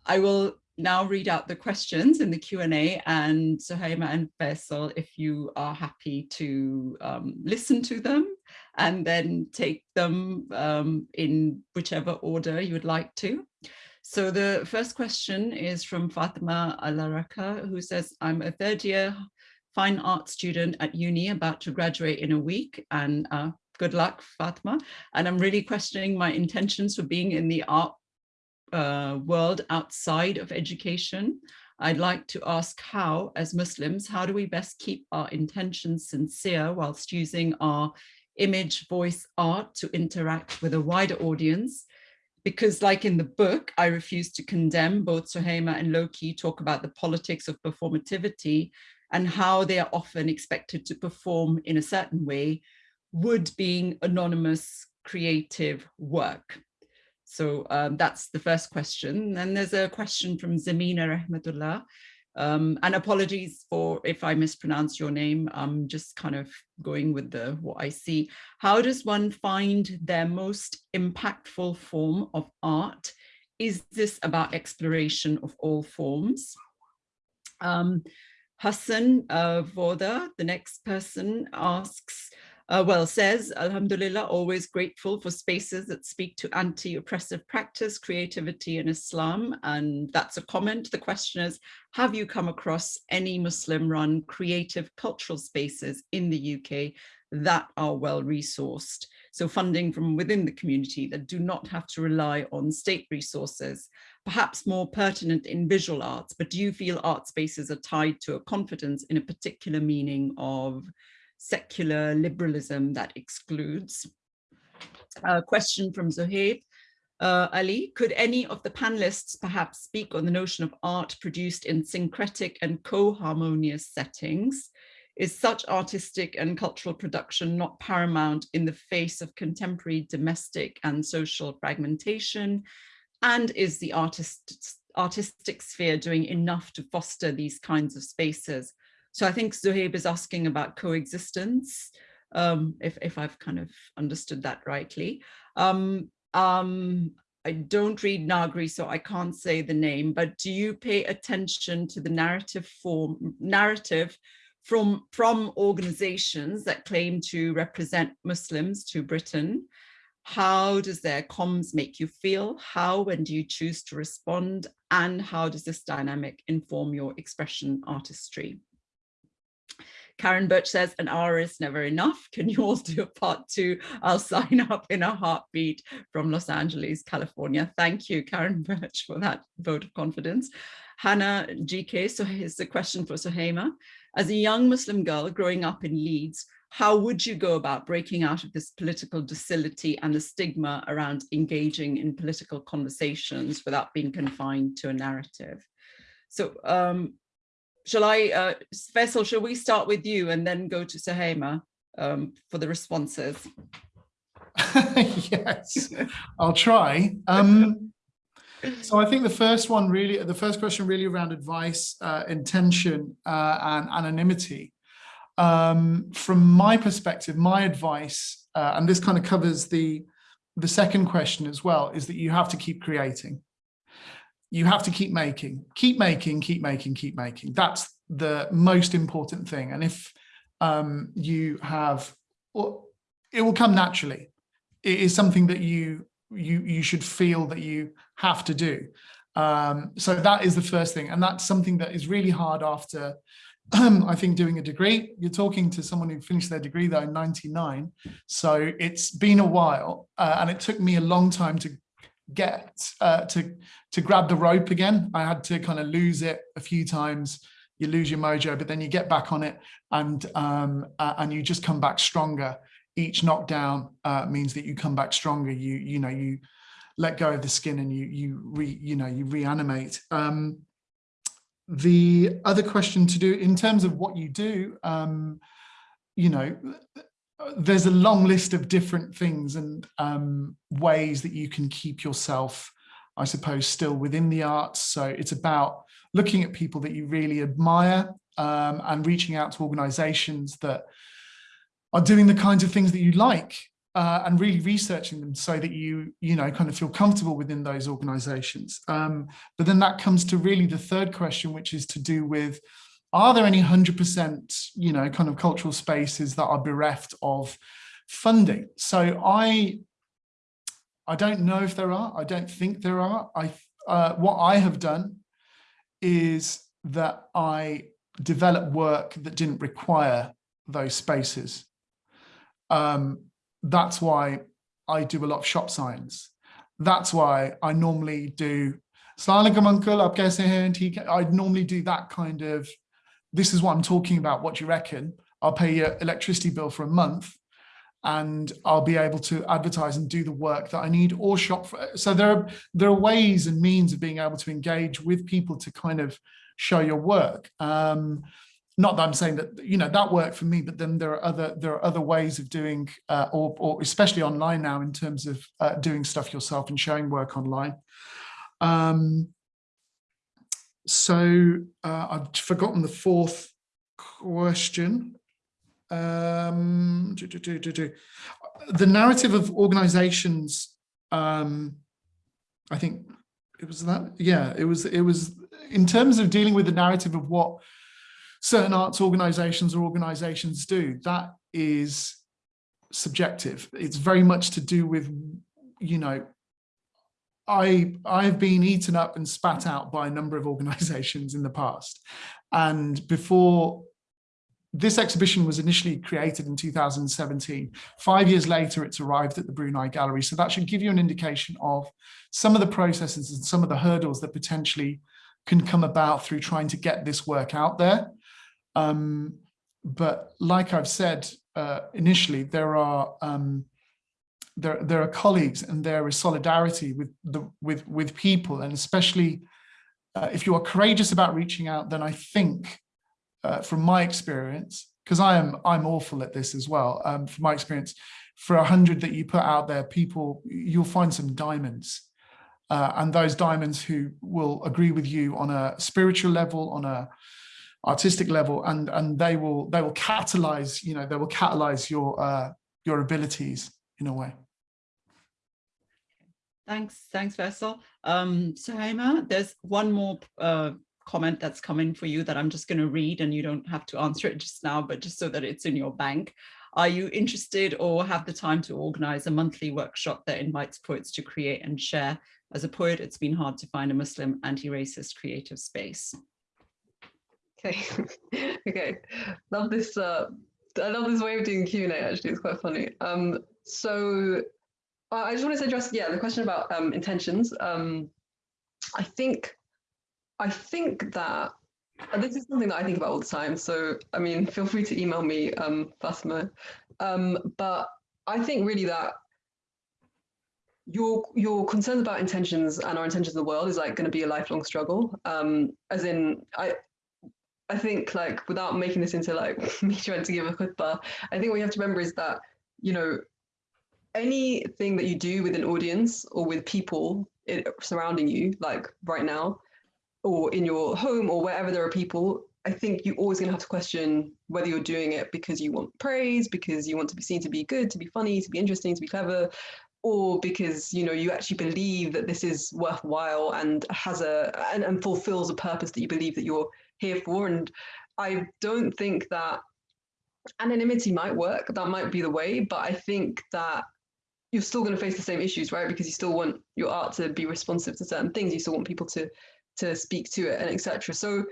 I will now read out the questions in the Q&A and Suhaiymah and Faisal, if you are happy to um, listen to them and then take them um, in whichever order you would like to. So the first question is from Fatima Alaraka, who says, I'm a third year fine art student at uni about to graduate in a week and uh, good luck, Fatima. And I'm really questioning my intentions for being in the art uh, world outside of education. I'd like to ask how, as Muslims, how do we best keep our intentions sincere whilst using our image, voice, art to interact with a wider audience? Because like in the book, I refuse to condemn both Suhaiymah and Lowkey talk about the politics of performativity and how they are often expected to perform in a certain way, would being anonymous creative work. So um, that's the first question. And there's a question from Zamina Rahmatullah. Um, and apologies for if I mispronounce your name. I'm just kind of going with the what I see. How does one find their most impactful form of art? Is this about exploration of all forms? Um, Hassan uh, Voda, the next person asks, uh, well, says, Alhamdulillah, always grateful for spaces that speak to anti-oppressive practice, creativity in Islam. And that's a comment. The question is, have you come across any Muslim-run creative cultural spaces in the UK that are well resourced? So funding from within the community that do not have to rely on state resources, perhaps more pertinent in visual arts, but do you feel art spaces are tied to a confidence in a particular meaning of secular liberalism that excludes. A question from Zohaib. Uh, Ali, could any of the panelists perhaps speak on the notion of art produced in syncretic and co-harmonious settings? Is such artistic and cultural production not paramount in the face of contemporary domestic and social fragmentation? And is the artist, artistic sphere doing enough to foster these kinds of spaces? So I think Zohaib is asking about coexistence, um, if, if I've kind of understood that rightly. Um, um, I don't read Nagri, so I can't say the name, but do you pay attention to the narrative form, narrative from, from organizations that claim to represent Muslims to Britain? How does their comms make you feel? How, when do you choose to respond? And how does this dynamic inform your expression artistry? Karen Birch says an hour is never enough. Can you all do a part two? I'll sign up in a heartbeat from Los Angeles, California. Thank you, Karen Birch, for that vote of confidence. Hannah GK, so here's a question for Suhaiymah. As a young Muslim girl growing up in Leeds, how would you go about breaking out of this political docility and the stigma around engaging in political conversations without being confined to a narrative? So um, shall I, uh, Faisal, shall we start with you and then go to Suhaiymah um, for the responses? yes, I'll try. Um, so I think the first one really, the first question really around advice, uh, intention uh, and anonymity. Um, from my perspective, my advice, uh, and this kind of covers the, the second question as well, is that you have to keep creating you have to keep making, keep making, keep making, keep making. That's the most important thing. And if um, you have, well, it will come naturally. It is something that you you you should feel that you have to do. Um, so that is the first thing. And that's something that is really hard after I think doing a degree, you're talking to someone who finished their degree though in 99. So it's been a while uh, and it took me a long time to get uh, to to grab the rope again. I had to kind of lose it a few times. You lose your mojo, but then you get back on it and um, uh, and you just come back stronger. Each knockdown uh, means that you come back stronger. You you know you let go of the skin and you you re you know you reanimate. Um, the other question to do in terms of what you do, um, you know, there's a long list of different things and um, ways that you can keep yourself, I suppose, still within the arts. So it's about looking at people that you really admire um, and reaching out to organizations that are doing the kinds of things that you like uh, and really researching them so that you, you know, kind of feel comfortable within those organizations. Um, but then that comes to really the third question, which is to do with, are there any 100%, you know, kind of cultural spaces that are bereft of funding? So I, I don't know if there are, I don't think there are. I, uh, what I have done is that I develop work that didn't require those spaces. Um, that's why I do a lot of shop signs. That's why I normally do uncle, up I'd normally do that kind of, this is what I'm talking about, what do you reckon? I'll pay your electricity bill for a month and I'll be able to advertise and do the work that I need or shop for. So there are, there are ways and means of being able to engage with people to kind of show your work. Um, not that I'm saying that you know that worked for me, but then there are other there are other ways of doing, uh, or, or especially online now in terms of uh, doing stuff yourself and showing work online. Um, so uh, I've forgotten the fourth question. Um, do, do, do, the narrative of organizations, um, I think it was that, yeah, it was, it was in terms of dealing with the narrative of what certain arts organizations or organizations do, that is subjective. It's very much to do with, you know, I, I've been eaten up and spat out by a number of organizations in the past. And before this exhibition was initially created in 2017. Five years later, it's arrived at the Brunei Gallery. So that should give you an indication of some of the processes and some of the hurdles that potentially can come about through trying to get this work out there. Um, but like I've said uh, initially, there are um, there there are colleagues and there is solidarity with the with with people, and especially uh, if you are courageous about reaching out, then I think, uh, from my experience, because I am I'm awful at this as well. Um, from my experience, for a hundred that you put out there, people you'll find some diamonds. Uh, and those diamonds who will agree with you on a spiritual level, on a artistic level and and they will they will catalyze you know they will catalyze your uh your abilities in a way thanks thanks Faisal um Suhaiymah there's one more uh comment that's coming for you that I'm just going to read and you don't have to answer it just now but just so that it's in your bank are you interested or have the time to organize a monthly workshop that invites poets to create and share as a poet it's been hard to find a Muslim anti-racist creative space Okay, okay. Love this. Uh, I love this way of doing Q and A. Actually, it's quite funny. Um, so I just wanted to address, yeah, the question about um, intentions. Um, I think, I think that this is something that I think about all the time. So I mean, feel free to email me, um, Fatima. Um, but I think really that your your concerns about intentions and our intentions in the world is like going to be a lifelong struggle. Um, as in, I I think like without making this into like me trying to give a khutbah, I think what you have to remember is that, you know, anything that you do with an audience or with people surrounding you, like right now, or in your home or wherever there are people, I think you're always going to have to question whether you're doing it because you want praise, because you want to be seen to be good, to be funny, to be interesting, to be clever, or because you know you actually believe that this is worthwhile and has a and, and fulfills a purpose that you believe that you're here for. And I don't think that anonymity might work. That might be the way, but I think that you're still going to face the same issues, right? Because you still want your art to be responsive to certain things. You still want people to to speak to it and etc. So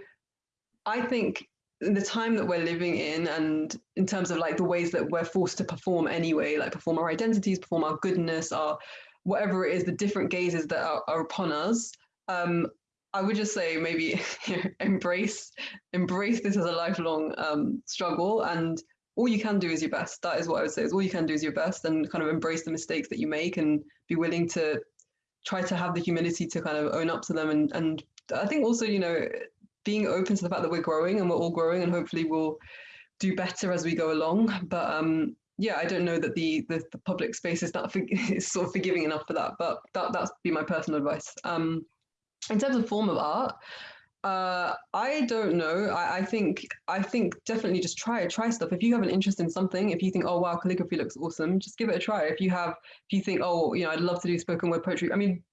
I think in the time that we're living in and in terms of like the ways that we're forced to perform anyway like perform our identities perform our goodness our whatever it is the different gazes that are, are upon us um, i would just say maybe embrace embrace this as a lifelong um, struggle and all you can do is your best that is what i would say is all you can do is your best and kind of embrace the mistakes that you make and be willing to try to have the humility to kind of own up to them and and i think also you know being open to the fact that we're growing and we're all growing and hopefully we'll do better as we go along. But um, yeah, I don't know that the, the, the public space is that is sort of forgiving enough for that. But that that's be my personal advice. Um, in terms of form of art, uh, I don't know. I, I think I think definitely just try try stuff. If you have an interest in something, if you think, oh wow, calligraphy looks awesome, just give it a try. If you have, if you think, oh, you know, I'd love to do spoken word poetry. I mean,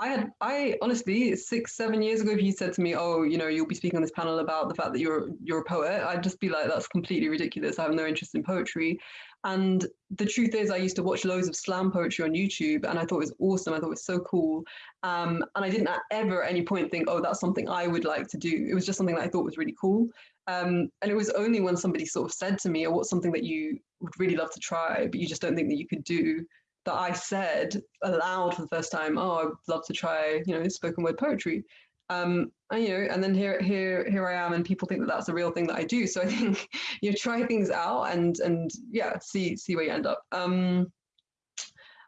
I had, I honestly, six, seven years ago, if you said to me, "Oh, you know, you'll be speaking on this panel about the fact that you're you're a poet," I'd just be like, "That's completely ridiculous. I have no interest in poetry." And the truth is, I used to watch loads of slam poetry on YouTube, and I thought it was awesome. I thought it was so cool, um, and I didn't ever at any point think, "Oh, that's something I would like to do." It was just something that I thought was really cool. Um, and it was only when somebody sort of said to me, "Oh, what's something that you would really love to try, but you just don't think that you could do?" That I said aloud for the first time, oh, I'd love to try, you know, spoken word poetry. Um, and, you know, and then here, here, here I am, and people think that that's a real thing that I do. So I think you know, try things out and and yeah, see see where you end up. Um,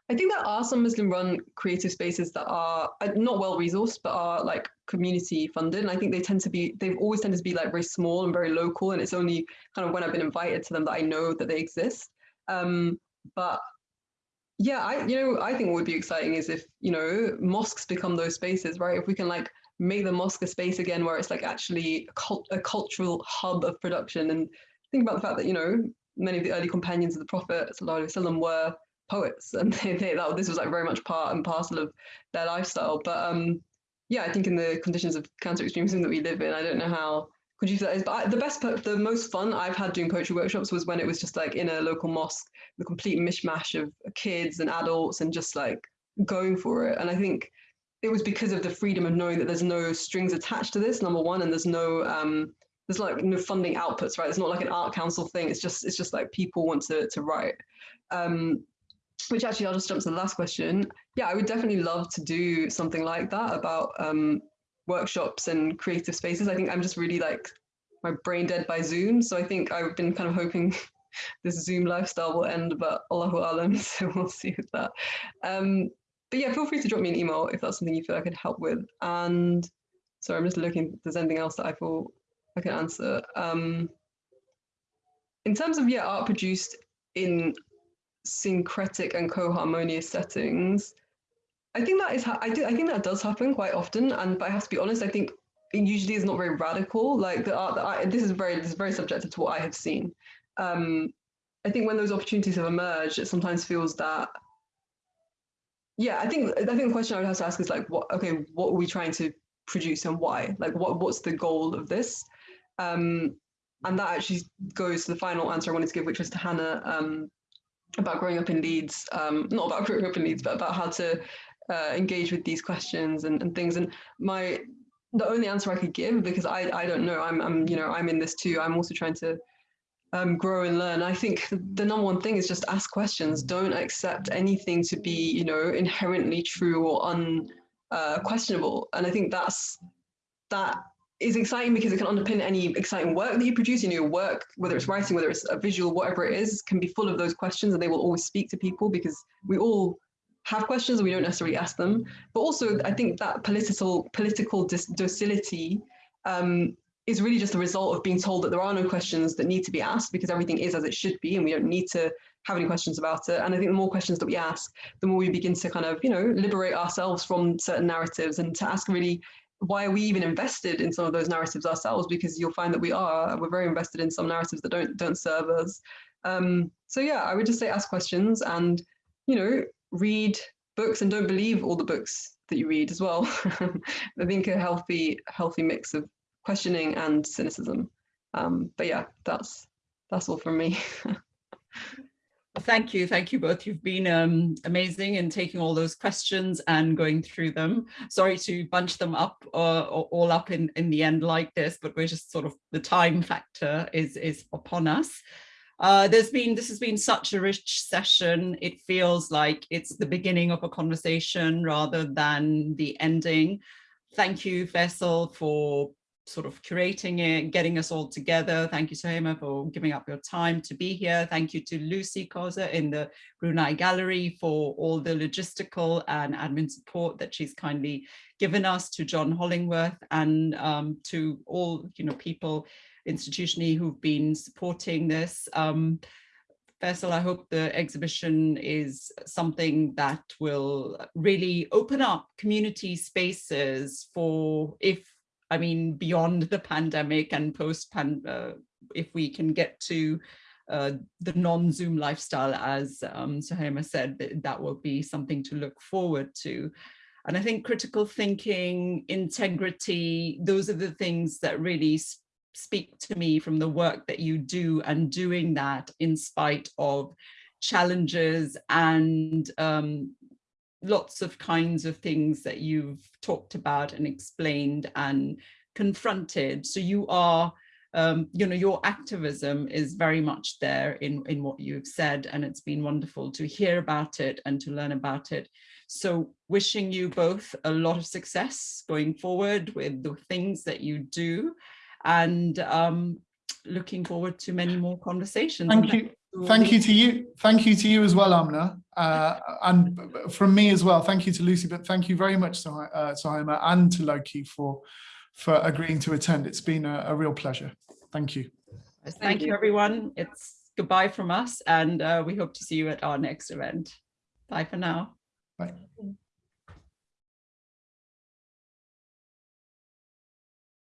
I think there are some Muslim-run creative spaces that are uh, not well resourced, but are like community funded. And I think they tend to be, they've always tended to be like very small and very local. And it's only kind of when I've been invited to them that I know that they exist. Um, but yeah, I you know I think what would be exciting is if you know mosques become those spaces, right? If we can like make the mosque a space again where it's like actually a, cult, a cultural hub of production, and think about the fact that you know many of the early companions of the Prophet وسلم, were poets, and they, they, that this was like very much part and parcel of their lifestyle. But um, yeah, I think in the conditions of counter extremism that we live in, I don't know how conducive that is. But I, the best, the most fun I've had doing poetry workshops was when it was just like in a local mosque, the complete mishmash of kids and adults and just like going for it. And I think it was because of the freedom of knowing that there's no strings attached to this, number one, and there's no um, there's like no funding outputs, right? It's not like an art council thing. It's just it's just like people want to to write. Um, which actually I'll just jump to the last question. Yeah, I would definitely love to do something like that about um, workshops and creative spaces. I think I'm just really like my brain dead by Zoom. So I think I've been kind of hoping this Zoom lifestyle will end, but Allahu Alam, so we'll see with that. Um, but yeah, feel free to drop me an email if that's something you feel I could help with. And sorry, I'm just looking if there's anything else that I feel I can answer. Um, in terms of yeah, art produced in syncretic and co-harmonious settings, I think that is I do I think that does happen quite often, and but I have to be honest. I think it usually is not very radical. Like the art this is very this is very subjective to what I have seen. Um, I think when those opportunities have emerged, it sometimes feels that. Yeah, I think I think the question I would have to ask is like, what? Okay, what are we trying to produce and why? Like, what what's the goal of this? Um, and that actually goes to the final answer I wanted to give, which was to Hannah um, about growing up in Leeds. Um, not about growing up in Leeds, but about how to uh, engage with these questions and, and things. And my the only answer I could give because I I don't know. I'm I'm you know I'm in this too. I'm also trying to um, grow and learn. I think the number one thing is just ask questions. Don't accept anything to be you know inherently true or unquestionable. Uh, and I think that's that is exciting because it can underpin any exciting work that you produce. Know, your work, whether it's writing, whether it's a visual, whatever it is, can be full of those questions, and they will always speak to people because we all have questions we don't necessarily ask them. But also, I think that political political docility um, is really just the result of being told that there are no questions that need to be asked because everything is as it should be, and we don't need to have any questions about it. And I think the more questions that we ask, the more we begin to kind of, you know, liberate ourselves from certain narratives and to ask really why are we even invested in some of those narratives ourselves? Because you'll find that we are, we're very invested in some narratives that don't don't serve us. Um, so yeah, I would just say ask questions and, you know, read books and don't believe all the books that you read as well. I think a healthy, healthy mix of questioning and cynicism. Um, but yeah, that's that's all from me. Thank you. Thank you both. You've been um, amazing in taking all those questions and going through them. Sorry to bunch them up uh, all up in, in the end like this, but we're just sort of the time factor is, is upon us. Uh, there's been, this has been such a rich session. It feels like it's the beginning of a conversation rather than the ending. Thank you, Faisal, for sort of curating it, getting us all together. Thank you, Suhaiymah, for giving up your time to be here. Thank you to Lucy Koza in the Brunei Gallery for all the logistical and admin support that she's kindly given us, to John Holmwood and um, to all you know people institutionally who've been supporting this. Um, Faisal, I hope the exhibition is something that will really open up community spaces for if I mean, beyond the pandemic and post-pan, uh, if we can get to uh, the non-Zoom lifestyle, as um, Suhaiymah said, that, that will be something to look forward to. And I think critical thinking, integrity, those are the things that really speak to me from the work that you do and doing that in spite of challenges and um, lots of kinds of things that you've talked about and explained and confronted. So you are, um, you know, your activism is very much there in, in what you've said, and it's been wonderful to hear about it and to learn about it. So wishing you both a lot of success going forward with the things that you do and um, looking forward to many more conversations. Thank you. Thank you to you. Thank you to you as well, Amina. Uh, and from me as well, thank you to Lucy, but thank you very much, to, uh, Suhaiymah, and to Lowkey for, for agreeing to attend. It's been a, a real pleasure. Thank you. Thank, thank you, everyone. It's goodbye from us, and uh, we hope to see you at our next event. Bye for now. Bye.